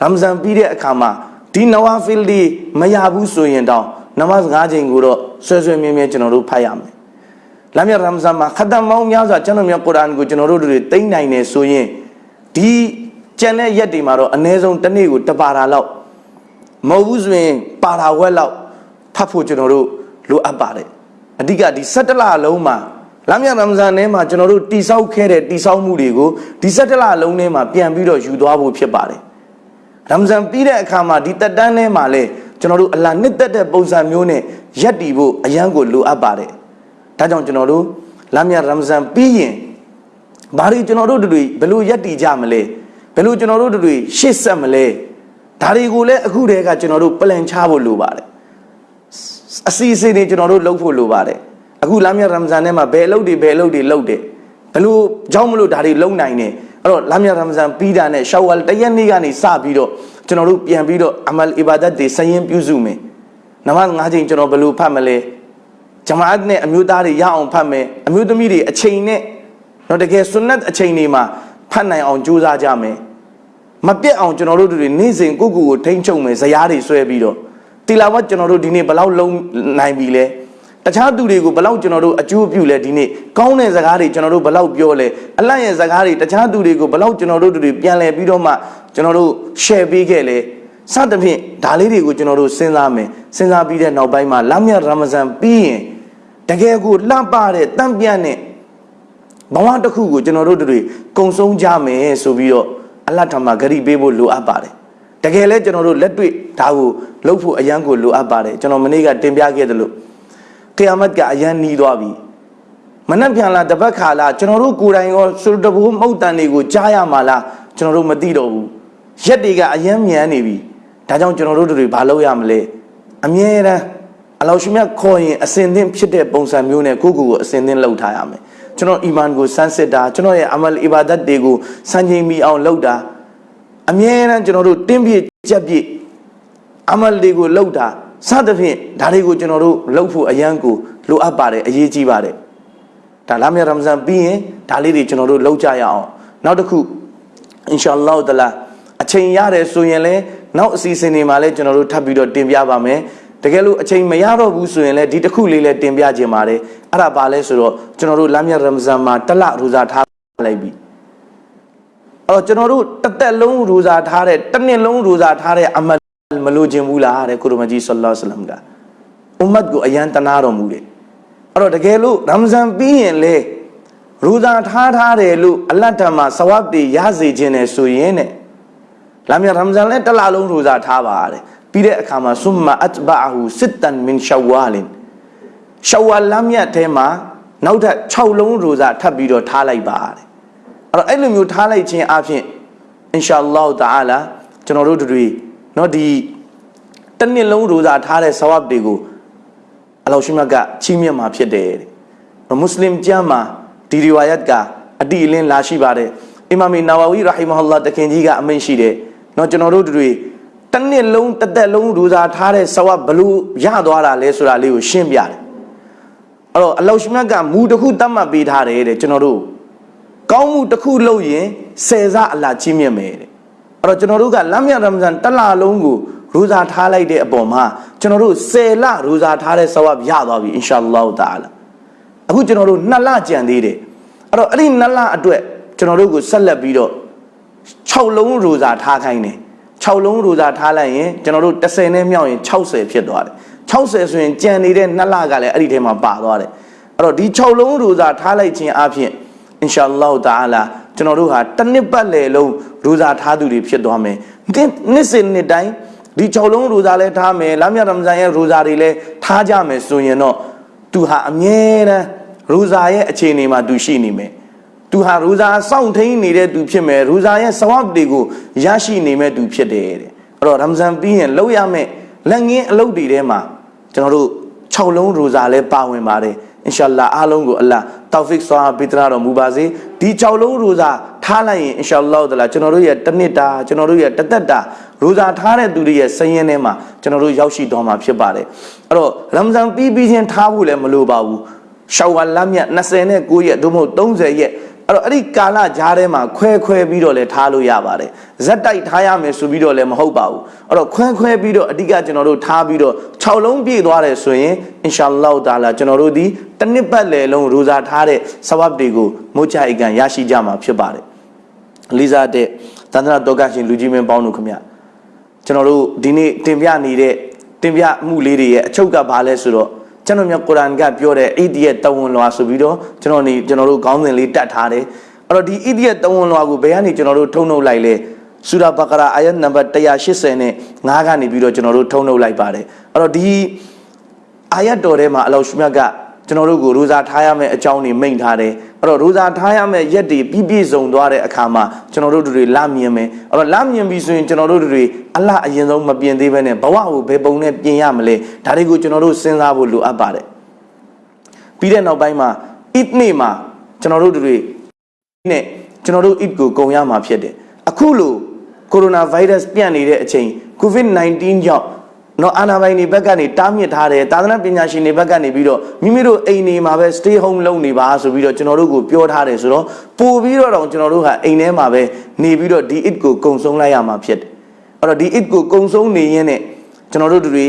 ရမဇန်ပြီးတဲ့အခါမှာဒီနဝါဖီလ်ဒီမရဘူးဆိုရင်တောင်နမတ်၅ချိန်ကိုတော့ဆွဲဆွဲမြဲမြဲကျွန်တော်တို့ဖတ်ရမယ်။ လမ်းမြတ်ရမဇန်မှာခတ်တမောင်းများစွာကျွန်တော်မြတ်ကုရ်အာန်ကိုကျွန်တော်တို့တွေသိနိုင်နေဆိုရင်ဒီကျန်တဲ့ရက်တွေမှာတော့အ ਨੇ ဆုံးတစ်နေ့ကိုတပါတာလောက်မဟုတ်ဘူးဆိုရင်ပါတာဝက်လောက်ဖတ်ဖို့ကျွန်တော်တို့လိုအပ်ပါတယ်။အဓိကဒီ17လလုံးမှာလမ်းမြတ်ရမဇန်ထဲမှာကျွန်တော်တို့တိဆောက်ခဲ့တဲ့တိဆောက်မှုတွေကိုဒီ17လလုံးထဲမှာပြန်ပြီးတော့ယူသွားဖို့ဖြစ်ပါတယ်။ရမဇန်ပြီးတဲ့အခါမှာဒီတက်တန်းထဲမှာလဲကျွန်တော်တို့အလာနှစ်သက်တဲ့ပုံစံမျိုးနဲ့ရက်တည်ဖို့အရန်ကိုလိုအပ်ပါတယ်။ ဒါကြောင့်ကျွန်တော်တို့လမ်းမြတ်ရမဇန်ပြီးရင်ဘာတွေကျွန်တော်တို့တွေဘယ်လိုရက်တည်ကြမလဲဘယ်လိုကျွန်တော်တို့တွေရှေ့ဆက်မလဲဒါတွေကိုလည်းအခုတည်းကကျွန်တော်တို့ plan ချဖို့လိုပါတယ်အစီအစဉ်တွေကျွန်တော်တို့လုပ်ဖို့လိုပါတယ်အခုလမ်းမြတ်ရမဇန်ထဲမှာဘယ်အလုပ်တွေဘယ်အလုပ်တွေလုပ်တယ်ဘယ်လိုကြောင်းမလို့ဒါတွေလုပ်နိုင်တယ်အဲ့တော့လမ်းမြတ်ရမဇန်ပြီးတာနဲ့ရှောဝါလ်တရက်နေ့ကနေစပြီးတော့ကျွန်တော်တို့ပြန်ပြီးတော့အမလ်အီဘာဒတ်တွေစရင်ပြုစုမယ်နမတ်၅ချိန်ကျွန်တော်ဘယ်လိုဖတ်မလဲ ဂျမာအတ်နဲ့အမျိုးသားတွေရအောင်ဖတ်မယ်အမျိုးသမီးတွေအချိန်နဲ့တော့တကယ်ဆွန်နတ်အချိန်တွေမှာဖတ်နိုင်အောင်ကြိုးစားကြမယ်မပြတ်အောင်ကျွန်တော်တို့တွေနေ့စဉ်ကိုကိုကိုထိန်းချုပ်မယ်ဇရားတွေဆွဲပြီးတော့တီလာဝတ်ကျွန်တော်တို့ဒီနေ့ဘယ်လောက်လုံးနိုင်ပြီလဲတခြားသူတွေကိုဘယ်လောက်ကျွန်တော်တို့အကျိုးပြုလဲဒီနေ့ကောင်းတဲ့စကားတွေကျွန်တော်တို့ဘယ်လောက်ပြောလဲအလတ်ရဲ့စကားတွေတခြားသူတွေကိုဘယ်လောက်ကျွန်တော်တို့တွေပြန်လဲပြီးတော့မှကျွန်တော်တို့ share ပေးခဲ့လဲစသဖြင့်ဒါလေးတွေကိုကျွန်တော်တို့စဉ်းစားမယ်စဉ်းစားပြီးတဲ့နောက်ပိုင်းမှာလမ်းမြတ်ရမဇန်ပြီးရင် တကယ်ကိုလှပတဲ့တန့်ပြန့်တဲ့ဘဝတစ်ခုကိုကျွန်တော်တို့တွေကုံဆုံးကြမယ်ဆိုပြီးတော့အလတ်ထမဂရီပေးဖို့လိုအပ်ပါတယ်တကယ်လဲကျွန်တော်တို့လက်တွေ့ဒါကိုလုပ်ဖို့အရန်ကိုလိုအပ်ပါတယ်ကျွန်တော်မနေ့ကတင်ပြခဲ့သလိုကီယာမတ်ကအရန်နီးသွားပြီမနှက်ပြန်လာတပတ်ခါလာကျွန်တော်တို့ကိုယ်တိုင်ရောစူတဘူမုတ်တန်တွေကိုကြားရမှာလားကျွန်တော်တို့မသိတော့ဘူးရက်တွေကအရန်မြန်နေပြီဒါကြောင့်ကျွန်တော်တို့တွေဘာလုပ်ရမလဲအမြဲတမ်း အလောရှိမြတ်ခေါ်ရင်အစင်သင့်ဖြစ်တဲ့ပုံစံမျိုးနဲ့ကိုယ့်ကိုယ်ကိုအစင်သင့်လုပ်ထားရမယ်ကျွန်တော်အီမန်ကိုစမ်းစစ်တာကျွန်တော်ရဲ့အမလ်အီဘာဒတ်တွေကိုစံချိန်မီအောင်လုပ်တာအမြဲတမ်းကျွန်တော်တို့တင်းပြည့်ကြက်ပြည့်အမလ်တွေကိုလုပ်တာစသဖြင့်ဒါတွေကိုကျွန်တော်တို့လုပ်ဖို့အရန်ကိုလိုအပ်ပါတယ်အရေးကြီးပါတယ်ဒါလာမြရမဇန်ပြီးရင်ဒါလေးတွေကျွန်တော်တို့လုပ်ကြရအောင်နောက်တစ်ခုအင်ရှာအလ္လာဟ်တလာအချိန်ရတယ်ဆိုရင်လည်းနောက်အစီအစဉ်တွေမှာလည်းကျွန်တော်တို့ထပ်ပြီးတော့တင်ပြပါမယ် တကယ်လို့အချိန်မရတော့ဘူးဆိုရင်လည်းဒီတစ်ခုလေးလည်းတင်ပြခြင်းပါတယ်အဲ့ဒါပါလဲဆိုတော့ကျွန်တော်တို့လမ်းမြတ်ရမဇန်မှာတစ်လရူဇာထားလိုက်ပြီအဲ့တော့ကျွန်တော်တို့တစ်သက်လုံးရူဇာထားတဲ့တစ်နှစ်လုံးရူဇာထားတဲ့အမတ်မလို့ခြင်းဘူးလားတဲ့ကုရမကြီးဆလ္လာလဟ်အလัยဟိဝါစလမ်ကအွမ်မတ်ကိုအယံတနာတော်မူတယ်အဲ့တော့တကယ်လို့ရမဇန်ပြီးရင်လေရူဇာထားထားတယ်လို့အလတ်တမှာဆဝတ်တွေရစေခြင်းနဲ့ဆိုရင်တဲ့လာမြတ်ရမဇန်လည်းတစ်လလုံးရူဇာထားပါတဲ့ ပြီးတဲ့အခါမှာဆုမအတ်ဘာဟူစစ်တန်မင်ရှဝါလင်ရှဝါလမ်းမြတ်ထဲမှာနောက်ထပ်6လုံးရိုစာထပ်ပြီးတော့ထားလိုက်ပါတယ်အဲ့တော့အဲ့လိုမျိုးထားလိုက်ခြင်းအပြင်အင်ရှာအလ္လာဟ်တအာလာကျွန်တော်တို့တွေနော်ဒီတစ်နှစ်လုံးရိုစာထားတဲ့ဆဝပ်တွေကိုအလောရှိမတ်ကချီးမြှင့်มาဖြစ်တယ်တဲ့မွတ်စလင်ကျမ်းမှာဒီရီဝါယတ်ကအတိအလင်းလာရှိပါတယ်အီမာမီနာဝဝီရာဟီမဟူလာတခင်ကြီးကအမိန့်ရှိတယ်နော်ကျွန်တော်တို့တွေ တစ်နှစ်လုံးတစ်သက်လုံးရူဇာထားတဲ့ဆဝတ်ဘလို့ရသွားတာလဲဆိုတာလေးကိုရှင်းပြတယ်အဲ့တော့အလောရှိမတ်ကမူတစ်ခုတတ်မှတ်ပေးထားတယ်တဲ့ကျွန်တော်တို့ကောင်းမှုတစ်ခုလုပ်ရင်ဆယ်စအလာချီးမြှင့်မယ်တဲ့အဲ့တော့ကျွန်တော်တို့ကလမ်းမြတ်ရမဇန်တစ်လလုံးကိုရူဇာထားလိုက်တဲ့အပေါ်မှာကျွန်တော်တို့ဆယ်လရူဇာထားတဲ့ဆဝတ်ရသွားပြီအင်ရှာအလ္လာဟ်တာလာအခုကျွန်တော်တို့နှစ်လကြံသေးတယ်အဲ့တော့အဲ့ဒီနှစ်လအတွက်ကျွန်တော်တို့ကိုဆက်လက်ပြီးတော့6လုံးရူဇာထားခိုင်းတယ် 6လုံးရူဇာထားလိုက်ရင်ကျွန်တော်တို့30နဲ့မြောက်ရင်60ဖြစ်သွားတယ်60ဆိုရင်ကြံနေတဲ့နှစ်လကလည်းအဲ့ဒီထဲမှာပါသွားတယ်အဲ့တော့ဒီ6လုံးရူဇာထားလိုက်ခြင်းအပြင်အင်ရှာအလ္လာဟ်တာအာလာကျွန်တော်တို့ဟာတစ်နှစ်ပတ်လည်လုံးရူဇာထားသူတွေဖြစ်သွားမယ်နှစ်စဉ်နှစ်တိုင်းဒီ6လုံးရူဇာလည်းထားမယ်လမ်းမြတ်ရမဇန်ရဲ့ရူဇာတွေလည်းထားကြမယ်ဆိုရင်တော့သူဟာအမြဲတမ်းရူဇာရဲ့အခြေအနေမှာသူရှိနေမယ် သူဟာရူဇာစောင့်ထိန်နေတဲ့သူဖြစ်မယ်ရူဇာရဲ့စဝတ်တွေကိုရရှိနေမဲ့သူဖြစ်တယ်တဲ့အဲ့တော့ရမဇန်ပြီးရင်လောက်ရမဲ့လက်ငင်းအလုပ်တွေထဲမှာကျွန်တော်တို့6လုံးရူဇာလည်းပါဝင်ပါတယ်အင်ရှာလာအားလုံးကိုအလ္လာတောက်ဖစ်ဆွာပေးတရတော်မူပါစေဒီ6လုံးရူဇာထားလိုက်ရင်အင်ရှာလောတလာကျွန်တော်တို့ရဲ့တစ်နှစ်တာကျွန်တော်တို့ရဲ့တစ်သက်တာရူဇာထားတဲ့သူတွေရဲ့စည်ရင်ထဲမှာကျွန်တော်တို့ရောက်ရှိတော်မှာဖြစ်ပါတယ်အဲ့တော့ရမဇန်ပြီးပြီးချင်းထားဖို့လည်းမလိုပါဘူးရှောဝါလမြတ်29ရက်သို့မဟုတ်30ရက် အဲ့တော့အဲ့ဒီကာလကြားထဲမှာခွဲခွဲပြီးတော့လည်းထားလို့ရပါတယ်ဇက်တိုက်ထားရမယ်ဆိုပြီးတော့လည်းမဟုတ်ပါဘူးအဲ့တော့ခွဲခွဲပြီးတော့အဓိကကျွန်တော်တို့ထားပြီးတော့6လုံးပြည့်သွားတယ်ဆိုရင်အင်ရှာအလ္လာဟ်တာလာကျွန်တော်တို့ဒီတစ်နှစ်ပတ်လည်လုံးရူဇာထားတဲ့ဆဝတ်တွေကိုမုတ်ချအိကန်ရရှိကြမှာဖြစ်ပါတယ်လေးစားတဲ့သန္တနာတော်ကရှင်လူကြီးမင်းပေါင်းတို့ခမကျွန်တော်တို့ဒီနေ့တင်ပြနေတဲ့တင်ပြမှုလေးတွေရဲ့အချုပ်ကဘာလဲဆိုတော့ ကျွန်တော်မြတ်ကုရ်အာန်ကပြောတဲ့ဣဒီရဲ့တဝန်လွာဆိုပြီးတော့ကျွန်တော်နေကျွန်တော်တို့ခေါင်းစဉ်လေးတတ်ထားတယ်အဲ့တော့ဒီဣဒီရဲ့တဝန်လွာကိုဘယ်ကနေကျွန်တော်တို့ထုံနှုတ်လိုက်လဲဆူရာဘကရာအာယတ်နံပါတ်180နဲ့9ကနေပြီးတော့ကျွန်တော်တို့ထုံနှုတ်လိုက်ပါတယ်အဲ့တော့ဒီအာယတ်တော်ထဲမှာအလောရှမြတ်ကကျွန်တော်တို့ကိုရိုဇာထားရမယ့်အကြောင်းတွေမိန့်ထားတယ် အဲ့တော့ရိုဇာထားရမယ့်ရက်တွေပြည့်ပြည့်စုံသွားတဲ့အခါမှာကျွန်တော်တို့တွေလမြင်မယ်အဲ့တော့လမြင်ပြီဆိုရင်ကျွန်တော်တို့တွေအလှအရင်ဆုံးမပြင်သေးဘဲနဲ့ဘဝကိုဘယ်ပုံနဲ့ပြင်ရမလဲဒါတွေကိုကျွန်တော်တို့စဉ်းစားဖို့လိုအပ်ပါတယ်ပြီးတဲ့နောက်ပိုင်းမှာ eat နေ့မှာကျွန်တော်တို့တွေနဲ့ကျွန်တော်တို့ eat ကိုကုံရမှာဖြစ်တယ်အခုလိုကိုရိုနာဗိုင်းရပ်စ်ပြန့်နေတဲ့အချိန် covid-19 ကြောင့် နော်အာနာပိုင်တွေဘက်ကနေတားမြစ်ထားတယ်သာသနာပညာရှင်တွေဘက်ကနေပြီးတော့မိမိတို့အိမ်တွေမှာပဲ stay home လုပ်နေပါဆိုပြီးတော့ကျွန်တော်တို့ကိုပြောထားတယ်ဆိုတော့ပို့ပြီးတော့တော့ကျွန်တော်တို့ဟာအိမ်ထဲမှာပဲနေပြီးတော့ဒီ it ကိုကုံဆုံးလိုက်ရမှာဖြစ်တယ်အဲ့တော့ဒီ it ကိုကုံဆုံးနေရင်းနဲ့ကျွန်တော်တို့တွေ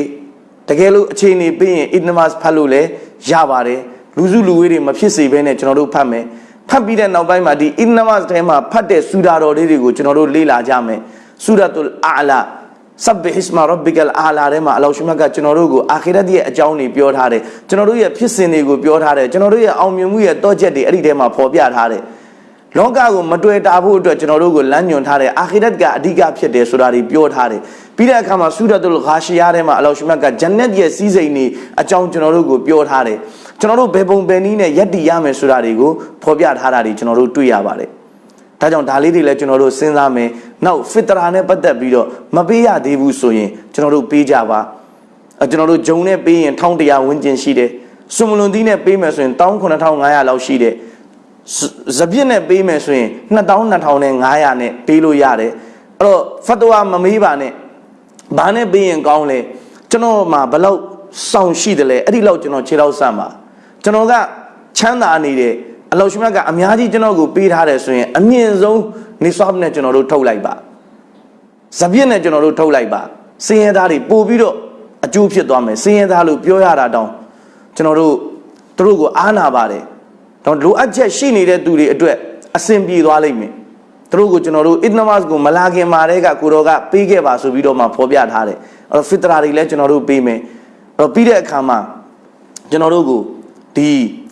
တကယ်လို့အခြေအနေပြီးရင် it namaz ဖတ်လို့လည်းရပါတယ်လူစုလူဝေးတွေမဖြစ်စေဘဲနဲ့ကျွန်တော်တို့ဖတ်မယ်ဖတ်ပြီးတဲ့နောက်ပိုင်းမှာဒီ it namaz ထဲမှာဖတ်တဲ့ဆူဒါတော်လေးတွေကိုကျွန်တော်တို့လေ့လာကြမယ်ဆူရတ်လ်အာလာ ဆပ်ဘဟစ်မာရဘ်ဘီကလ်အာလာထဲမှာအလောရှမတ်ကကျွန်တော်တို့ကိုအာခိရတ်ရဲ့အကြောင်းတွေပြောထားတယ်ကျွန်တော်တို့ရဲ့ဖြစ်စဉ်တွေကိုပြောထားတယ်ကျွန်တော်တို့ရဲ့အောင်မြင်မှုရဲ့တောချက်တွေအဲ့ဒီထဲမှာဖော်ပြထားတယ်လောကကိုမတွေ့တာဖို့အတွက်ကျွန်တော်တို့ကိုလမ်းညွှန်ထားတယ်အာခိရတ်ကအဓိကဖြစ်တယ်ဆိုတာတွေပြောထားတယ်ပြီးတဲ့အခါမှာဆူရတ်လ်ဂါရှီယာထဲမှာအလောရှမတ်ကဂျန်နတ်ရဲ့စီးစိမ်တွေအကြောင်းကျွန်တော်တို့ကိုပြောထားတယ်ကျွန်တော်တို့ဘယ်ပုံဘယ်နည်းနဲ့ယက်တည်ရမယ်ဆိုတာတွေကိုဖော်ပြထားတာတွေကျွန်တော်တို့တွေ့ရပါတယ် ဒါကြောင့်ဒါလေးတွေလည်းကျွန်တော်တို့စဉ်းစားမယ်နောက်ဖစ်တရာနဲ့ပတ်သက်ပြီးတော့မပေးရသေးဘူးဆိုရင်ကျွန်တော်တို့ပေးကြပါအဲကျွန်တော်တို့ဂျုံနဲ့ပေးရင်1100ဝန်းကျင်ရှိတယ်စွန်မလွန်သီးနဲ့ပေးမယ်ဆိုရင်19500လောက်ရှိတယ်ဇပြစ်နဲ့ပေးမယ်ဆိုရင်2200နဲ့900နဲ့ပေးလို့ရတယ်အဲ့တော့ဖတ်တဝါမမေးပါနဲ့ဘာနဲ့ပေးရင်ကောင်းလဲကျွန်တော်မှာဘလောက်စောင့်ရှိတယ်လဲအဲ့ဒီလောက်ကျွန်တော်ခြေထောက်ဆန့်ပါကျွန်တော်ကချမ်းသာနေတယ် အလောရှမြတ်ကအများကြီးကျွန်တော်ကိုပေးထားတယ်ဆိုရင်အမြင့်ဆုံးနေဆွပ်နဲ့ကျွန်တော်တို့ထုတ်လိုက်ပါဇပြစ်နဲ့ကျွန်တော်တို့ထုတ်လိုက်ပါစင်းရဲသားတွေပို့ပြီးတော့အကျိုးဖြစ်သွားမယ်စင်းရဲသားလို့ပြောရတာတောင်ကျွန်တော်တို့သူတို့ကိုအားနာပါတယ်တော့လိုအပ်ချက်ရှိနေတဲ့သူတွေအတွက်အဆင်ပြေသွားလိမ့်မယ်သူတို့ကိုကျွန်တော်တို့အစ်နမတ်ကိုမလာခင်မာတဲ့ကကိုတော်ကပေးခဲ့ပါဆိုပြီးတော့မှဖော်ပြထားတယ်အဲ့တော့ဖစ်တရာတွေလည်းကျွန်တော်တို့ပေးမယ်အဲ့တော့ပြီးတဲ့အခါမှာကျွန်တော်တို့ကိုဒီ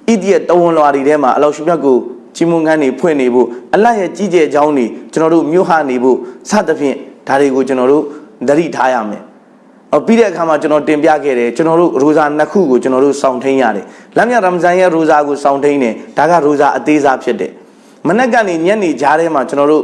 ဣတိယတဝန်လွာတွေထဲမှာအလောရှိမြတ်ကိုချီးမွမ်းခန်းနေဖွင့်နေဖို့အလတ်ရဲ့ကြီးကျယ်အကြောင်းတွေကျွန်တော်တို့မြို့ဟနေဖို့စသဖြင့်ဒါတွေကိုကျွန်တော်တို့သတိထားရမယ်။အော်ပြီးတဲ့အခါမှာကျွန်တော်တင်ပြခဲ့တယ်ကျွန်တော်တို့ရိုဇာနှစ်ခုကိုကျွန်တော်တို့စောင့်ထိန်ရတယ်။လမ်းမြရမဇန်ရဲ့ရိုဇာကိုစောင့်ထိန်တယ်ဒါကရိုဇာအသေးစားဖြစ်တယ်။မနက်ကနေညနေကြားထဲမှာကျွန်တော်တို့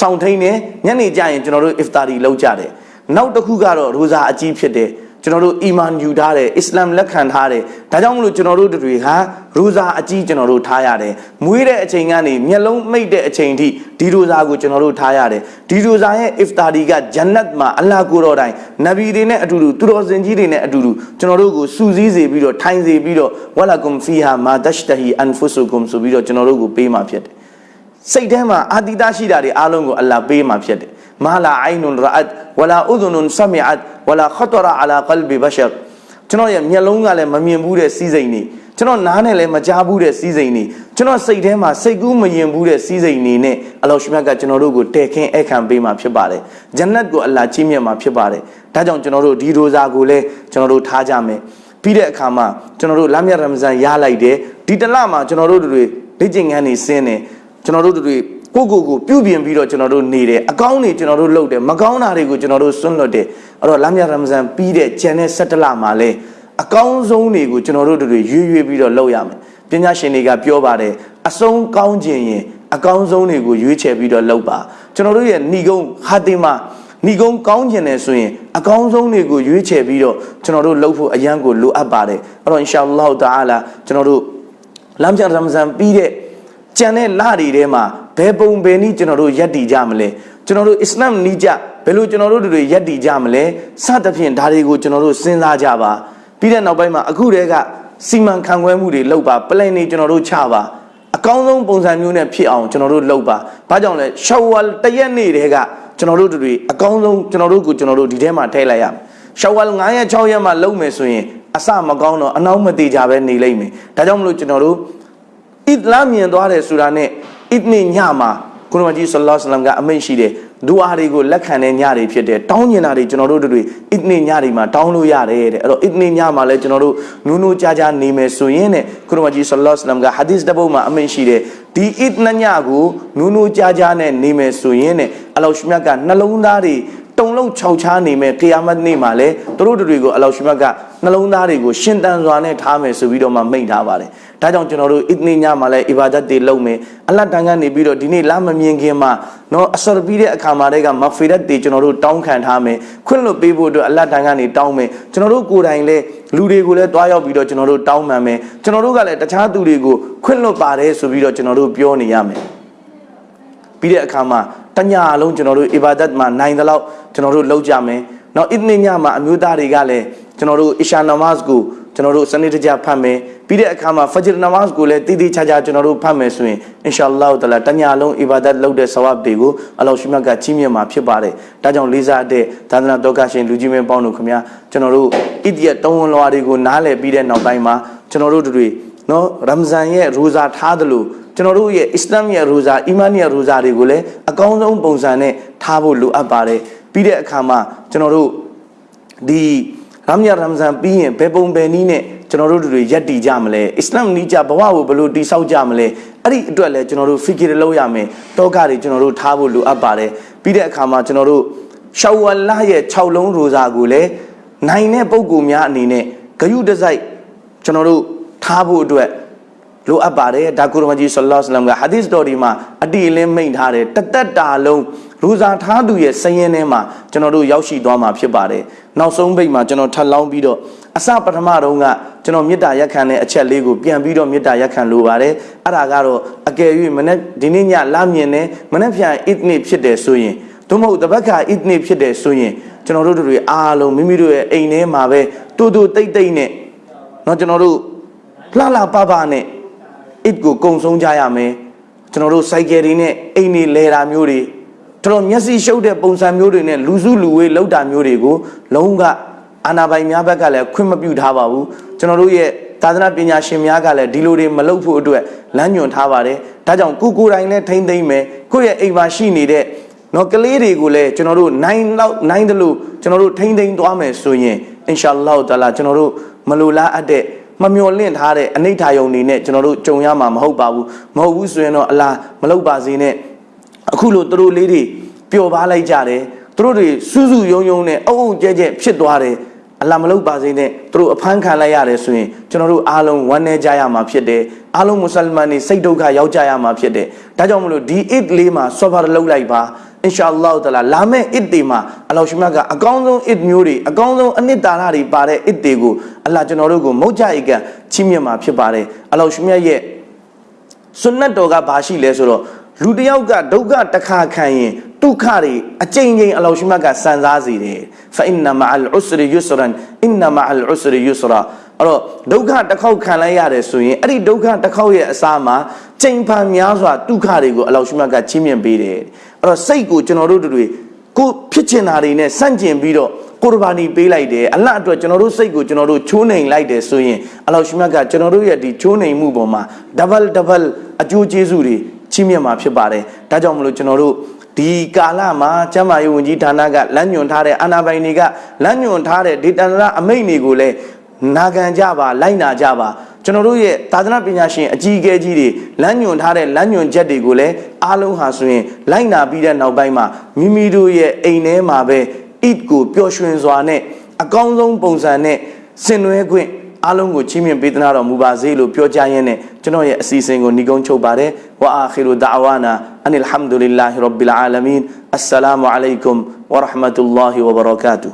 စောင့်ထိန်တယ်ညနေကျရင်ကျွန်တော်တို့အစ်ဖတာရီလုပ်ကြတယ်။နောက်တစ်ခုကတော့ရိုဇာအကြီးဖြစ်တယ်။ ကျွန်တော်တို့အီမန်ယူထားတယ်အစ္စလာမ်လက်ခံထားတယ်ဒါကြောင့်မလို့ကျွန်တော်တို့တွေဟာရူဇာအကြီးကျွန်တော်တို့ထားရတယ်မွေးတဲ့အချိန်ကနေမျက်လုံးမိတ်တဲ့အချိန်ထိဒီရူဇာကိုကျွန်တော်တို့ထားရတယ်ဒီရူဇာရဲ့အစ်ဖတာဒီကဂျန်နတ်မှာအလ္လာဟ်ကိုတော်တိုင်နဗီတွေနဲ့အတူတူသူတော်စင်ကြီးတွေနဲ့အတူတူကျွန်တော်တို့ကိုစူစည်းစေပြီးတော့ထိုင်စေပြီးတော့ဝလာကွမ်ဖီဟာမာဒက်ရှ်တဟီအန်ဖုဆုကွမ်ဆိုပြီးတော့ကျွန်တော်တို့ကိုပေးမှာဖြစ်တယ်စိတ်ထဲမှာအာတီတာရှိတာတွေအားလုံးကိုအလ္လာဟ်ပေးမှာဖြစ်တယ် မာလာအိုင်နွန်ရအတ်ဝလာဥဒွန်ဆမီအတ်ဝလာခတရာအလာကလ်ဘီဘရှရကျွန်တော်ရဲ့မျက်လုံးကလည်းမမြင်ဘူးတဲ့စီးစိမ်နေကျွန်တော်နားနဲ့လည်းမကြားဘူးတဲ့စီးစိမ်နေကျွန်တော်စိတ်ထဲမှာစိတ်ကူးမယင်ဘူးတဲ့စီးစိမ်နေနဲ့အလောရှမြတ်ကကျွန်တော်တို့ကိုတဲခင်းအခမ်းပေးมาဖြစ်ပါတယ်ဂျန်နတ်ကိုအလ္လာဟ်ကြီးမြတ်မှာဖြစ်ပါတယ်ဒါကြောင့်ကျွန်တော်တို့ဒီရိုဇာကိုလည်းကျွန်တော်တို့ထားကြမယ်ပြီးတဲ့အခါမှာကျွန်တော်တို့လမ်းမြတ်ရမဇန်ရလိုက်တယ်ဒီတလမှာကျွန်တော်တို့တွေလက်ကျင်ငန်းနေစင်းတယ်ကျွန်တော်တို့တွေကိုကိုကိုပြုပြင်ပြီးတော့ကျွန်တော်တို့နေတယ်အ ကောင်းတွေကျွန်တော်တို့လုပ်တယ်မကောင်းတာတွေကိုကျွန်တော်တို့စွန့်လွတ်တယ်အဲ့တော့လမ်းမြရမဇန်ပြီးတဲ့ကျန်တဲ့17လမှာလဲအကောင်းဆုံးတွေကိုကျွန်တော်တို့တွေရွေ့ရွေ့ပြီးတော့လုပ်ရမယ်ပညာရှင်တွေကပြောပါတယ်အဆုံးကောင်းခြင်းရင်အကောင်းဆုံးတွေကိုရွေးချယ်ပြီးတော့လုပ်ပါကျွန်တော်တို့ရဲ့ဏီကုံဟာတင်မှာဏီကုံကောင်းခြင်းတယ်ဆိုရင်အကောင်းဆုံးတွေကိုရွေးချယ်ပြီးတော့ကျွန်တော်တို့လုပ်ဖို့အရန်ကိုလိုအပ်ပါတယ်အဲ့တော့အင်ရှာအလ္လာဟ်တာအာလာကျွန်တော်တို့လမ်းမြရမဇန်ပြီးတဲ့ကြံတဲ့လတွေထဲမှာဘယ်ပုံဘယ်နည်းကျွန်တော်တို့ယက်တည်ကြမလဲ ကျွန်တော်တို့အစ္စလာမ်နီးကြဘယ်လိုကျွန်တော်တို့တွေယက်တည်ကြမလဲစသဖြင့်ဒါတွေကိုကျွန်တော်တို့စဉ်းစားကြပါပြီးတဲ့နောက်ပိုင်းမှာအခုတည်းကစီမံခန့်ခွဲမှုတွေလုပ်ပါ plan တွေကျွန်တော်တို့ချပါအကောင်းဆုံးပုံစံမျိုးနဲ့ဖြစ်အောင်ကျွန်တော်တို့လုပ်ပါဘာကြောင့်လဲရှောဝါလတရက်နေ့တည်းကကျွန်တော်တို့တွေအကောင်းဆုံးကျွန်တော်တို့ကိုကျွန်တော်တို့ဒီထဲမှာထည့်လိုက်ရမယ်ရှောဝါလ9ရက်6ရက်မှလုပ်မယ်ဆိုရင်အစမကောင်းတော့အနောက်မသေးကြပဲနေလိမ့်မယ်ဒါကြောင့်မလို့ကျွန်တော်တို့အစ်လာမြင်သွားတယ်ဆိုတာနဲ့အစ်နေညမှာ ကုရမကြီးဆလ္လာလဟ်အလัยဟိဝါစလမ်ကအမိန့်ရှိတယ်ဒူအာတွေကိုလက်ခံတဲ့ညတွေဖြစ်တယ်တောင်းကျင်တာတွေကျွန်တော်တို့တွေအစ်နေညတွေမှာတောင်းလို့ရတယ်တဲ့အဲ့တော့အစ်နေညမှာလည်းကျွန်တော်တို့နူးနူးကြားကြားနေမယ်ဆိုရင်တဲ့ကုရမကြီးဆလ္လာလဟ်အလัยဟိဝါစလမ်ကဟာဒီသ်တစ်ပုဒ်မှာအမိန့်ရှိတယ်ဒီအစ်နညကိုနူးနူးကြားကြားနဲ့နေမယ်ဆိုရင်တဲ့အလောရှမြတ်ကနှလုံးသားတွေ တုံလုံးခြောက်ချားနေမဲ့ကီယာမတ်နေ့မှာလဲသူတို့တွေကိုအလောရှမတ်ကနှလုံးသားတွေကိုရှင်တန်စွာနဲ့ထားမယ်ဆိုပြီးတော့မှမိန့်ထားပါတယ်။ဒါကြောင့်ကျွန်တော်တို့အစ်နီညမှာလဲအီဘာဒတ်တွေလုပ်မယ်။အလတ်တန်ကနေပြီးတော့ဒီနေ့လာမမြင်ခင်မှာနော်အဆော်ပြီးတဲ့အခါမှာတည်းကမဖီရတ်တွေကျွန်တော်တို့တောင်းခံထားမယ်။ခွင့်လွတ်ပေးဖို့အတွက်အလတ်တန်ကနေတောင်းမယ်။ကျွန်တော်တို့ကိုယ်တိုင်လဲလူတွေကိုလည်းတွားရောက်ပြီးတော့ကျွန်တော်တို့တောင်းပန်မယ်။ကျွန်တော်တို့ကလည်းတခြားသူတွေကိုခွင့်လွတ်ပါတယ်ဆိုပြီးတော့ကျွန်တော်တို့ပြောနေရမယ်။ပြီးတဲ့အခါမှာ တညလုံးကျွန်တော်တို့အီဘာဒတ်မှာနိုင်သလောက်ကျွန်တော်တို့လုပ်ကြမယ်။နောက်အစ်နီညမှာအမျိုးသားတွေကလည်းကျွန်တော်တို့အီရှာနမတ်ကိုကျွန်တော်တို့စနေတကျဖတ်မယ်။ပြီးတဲ့အခါမှာဖဂျ်နမတ်ကိုလည်းတည်တည်ချာချာကျွန်တော်တို့ဖတ်မယ်ဆိုရင်အင်ရှာအလ္လာဟ်တလာတညလုံးအီဘာဒတ်လုပ်တဲ့ဆဝပ်တွေကိုအလ္လာဟ်ရှိမြတ်ကကြီးမြတ်မှာဖြစ်ပါတယ်။ဒါကြောင့်လေးစားတဲ့သာသနာတော်ကရှင်လူကြီးမင်းပေါင်းတို့ခင်ဗျာကျွန်တော်တို့ဣတိယတုံးဝန်လွာတွေကိုနားလည်ပြီးတဲ့နောက်ပိုင်းမှာကျွန်တော်တို့တွေ နော်ရမဇန်ရဲ့ရူဇာထားသလိုကျွန်တော်တို့ရဲ့အစ္စလာမ်ရဲ့ရူဇာအီမန်ရဲ့ရူဇာတွေကိုလည်းအကောင်းဆုံးပုံစံနဲ့ထားဖို့လိုအပ်ပါတယ်ပြီးတဲ့အခါမှာကျွန်တော်တို့ဒီရမ်ယာရမ်ဇန်ပြီးရင်ဘယ်ပုံဘယ်နည်းနဲ့ကျွန်တော်တို့တွေယက်တည်ကြမလဲအစ္စလာမ်နီးကြဘဝကိုဘယ်လိုတည်ဆောက်ကြမလဲအဲ့ဒီအတွက်လည်းကျွန်တော်တို့ဖီကီရလုပ်ရမယ်တောကတွေကျွန်တော်တို့ထားဖို့လိုအပ်ပါတယ်ပြီးတဲ့အခါမှာကျွန်တော်တို့ရှောဝလရဲ့6လုံးရိုဇာကိုလည်းနိုင်တဲ့ပုံကူများအနေနဲ့ဂယုတစိုက်ကျွန်တော်တို့ ထားဖို့အတွက်လိုအပ်ပါတယ်ဒါကုရမကြီးဆလ္လာလဟ်အလัยဟိဝါစလမ်ကဟာဒီသ်တော်ဒီမှာအတိအလင်းမိန့်ထားတယ်တသက်တာလုံးရူဇာထားသူရဲ့စည်ရင်ထဲမှာကျွန်တော်တို့ရောက်ရှိသွားမှာဖြစ်ပါတယ်နောက်ဆုံးပိတ်မှာကျွန်တော်ထပ်လောင်းပြီးတော့အစပထမတုန်းကကျွန်တော်မေတ္တာရက်ခံတဲ့အချက်လေးကိုပြန်ပြီးတော့မေတ္တာရက်ခံလိုပါတယ်အဲ့ဒါကတော့အကယ်၍မနေ့ဒီနေ့ညလာမြင်နေမနေ့ပြန်အစ်နစ်ဖြစ်တယ်ဆိုရင်သို့မဟုတ်တပတ်ခါအစ်နစ်ဖြစ်တယ်ဆိုရင်ကျွန်တော်တို့တွေအားလုံးမိမိတို့ရဲ့အိမ်ထဲမှာပဲတူတူတိတ်တိတ်နဲ့เนาะကျွန်တော်တို့ လှလှပပနဲ့ it ကိုကုံဆုံးကြရမယ်ကျွန်တော်တို့စိုက်ကယ်တွေနဲ့အိမ်တွေလဲတာမျိုးတွေဒတော်တော်မျက်စိရှုပ်တဲ့ပုံစံမျိုးတွေနဲ့လူစုလူဝေးလောက်တာမျိုးတွေကိုလုံးဝအာနာပိုင်များဘက်ကလည်းခွင့်မပြုထားပါဘူးကျွန်တော်တို့ရဲ့သာသနာပညာရှင်များကလည်းဒီလိုတွေမလုပ်ဖို့အတွက်လမ်းညွှန်ထားပါတယ်ဒါကြောင့်ကိုကိုယ်တိုင်လည်းထိမ့်သိမ့်မယ်ကိုယ့်ရဲ့အိမ်မှာရှိနေတဲ့နော်ကလေးတွေကိုလည်းကျွန်တော်တို့နိုင်လောက်နိုင်တယ်လို့ကျွန်တော်တို့ထိမ့်သိမ့်သွားမယ်ဆိုရင်အင်ရှာအလ္လာဟ်တာလာကျွန်တော်တို့မလိုလားအပ်တဲ့ မမျော်လင့်ထားတဲ့အနိဋ္ဌာယုံနေနဲ့ကျွန်တော်တို့ကြုံရမှာမဟုတ်ပါဘူးမဟုတ်ဘူးဆိုရင်တော့အလားမလုပ်ပါစေနဲ့အခုလိုသူတို့လေးတွေပျော်ပါလိုက်ကြတယ်သူတို့တွေစူးစူးယုံယုံနဲ့အုပ်အုပ်ကျဲကျဲဖြစ်သွားတယ်အလားမလုပ်ပါစေနဲ့သူတို့အဖမ်းခံလိုက်ရတယ်ဆိုရင်ကျွန်တော်တို့အားလုံးဝမ်းနည်းကြရမှာဖြစ်တယ်အားလုံးမွတ်စလမန်တွေစိတ်ဒုက္ခရောက်ကြရမှာဖြစ်တယ်ဒါကြောင့်မလို့ဒီ it လေးမှာဆော့ဖာလုပ်လိုက်ပါ အင်ရှာအလ္လာဟ်တလာလာမယ့် it တွေမှာအလောရှိမြတ်ကအကောင်းဆုံး it မျိုးတွေအကောင်းဆုံးအနှစ်သာရတွေပါတဲ့ it တွေကိုအလ္လာကျွန်တော်တို့ကိုမုတ်ကြအိကန်ချီးမြှင့်မှာဖြစ်ပါတယ်အလောရှိမြတ်ရဲ့ဆွနတ်တော်ကဘာရှိလဲဆိုတော့လူတစ်ယောက်ကဒုက္ခတစ်ခါခံရင်ဒုက္ခတွေအကြိမ်ကြိမ်အလောရှိမြတ်ကစံစားစေတယ်ဖအင်နမအလ်ဥစရီယူစရန်အင်နမအလ်ဥစရီယူစရာ အဲ့တော့ဒုက္ခတစ်ခေါက်ခံလိုက်ရတယ်ဆိုရင်အဲ့ဒီဒုက္ခတစ်ခေါက်ရဲ့အစားမှာကြိမ်ဖန်များစွာဒုက္ခတွေကိုအလောရှိမြတ်ကချီးမြှင့်ပေးတယ်အဲ့တော့စိတ်ကိုကျွန်တော်တို့တွေကိုဖြစ်ချင်တာတွေနဲ့ဆန့်ကျင်ပြီးတော့ကိုရဘာနီပေးလိုက်တယ်အလတ်အတွက်ကျွန်တော်တို့စိတ်ကိုကျွန်တော်တို့ချိုးနှိမ်လိုက်တယ်ဆိုရင်အလောရှိမြတ်ကကျွန်တော်တို့ရဲ့ဒီချိုးနှိမ်မှုပေါ်မှာ double double အကျိုးကျေးဇူးတွေချီးမြှင့်မှာဖြစ်ပါတယ်ဒါကြောင့်မလို့ကျွန်တော်တို့ဒီကာလမှာကျမ်းမာရေးဝန်ကြီးဌာနကလမ်းညွှန်ထားတဲ့အာဏာပိုင်တွေကလမ်းညွှန်ထားတဲ့ဒေတန္တရအမိန့်တွေကိုလည်း နာခံကြပါလိုက်နာကြပါကျွန်တော်တို့ရဲ့သာသနာပညာရှင်အကြီးအကဲကြီးတွေလမ်းညွှန်ထားတဲ့လမ်းညွှန်ချက်တွေကိုလည်းအားလုံးဟာဆိုရင်လိုက်နာပြီးတဲ့နောက်ပိုင်းမှာမိမိတို့ရဲ့အိမ်ထဲမှာပဲ eat ကိုပျော်ရွှင်စွာနဲ့အကောင်းဆုံးပုံစံနဲ့ဆင်နွှဲခွင့်အားလုံးကိုချီးမြှင့်ပေးသနာတော်မူပါစေလို့ပြောကြားရင်းနဲ့ကျွန်တော်ရဲ့အစီအစဉ်ကိုညီကုန်းချုပ်ပါတယ်ဝါအာခီရူဒါဝါနာအန်အလ်ဟမ်ဒူလ illah ရဘ်ဘီလ်အာလမင်အစ္စလာမူအလိုင်ကွမ်ဝရဟမတုလ္လာဟီဝဘရကာတူ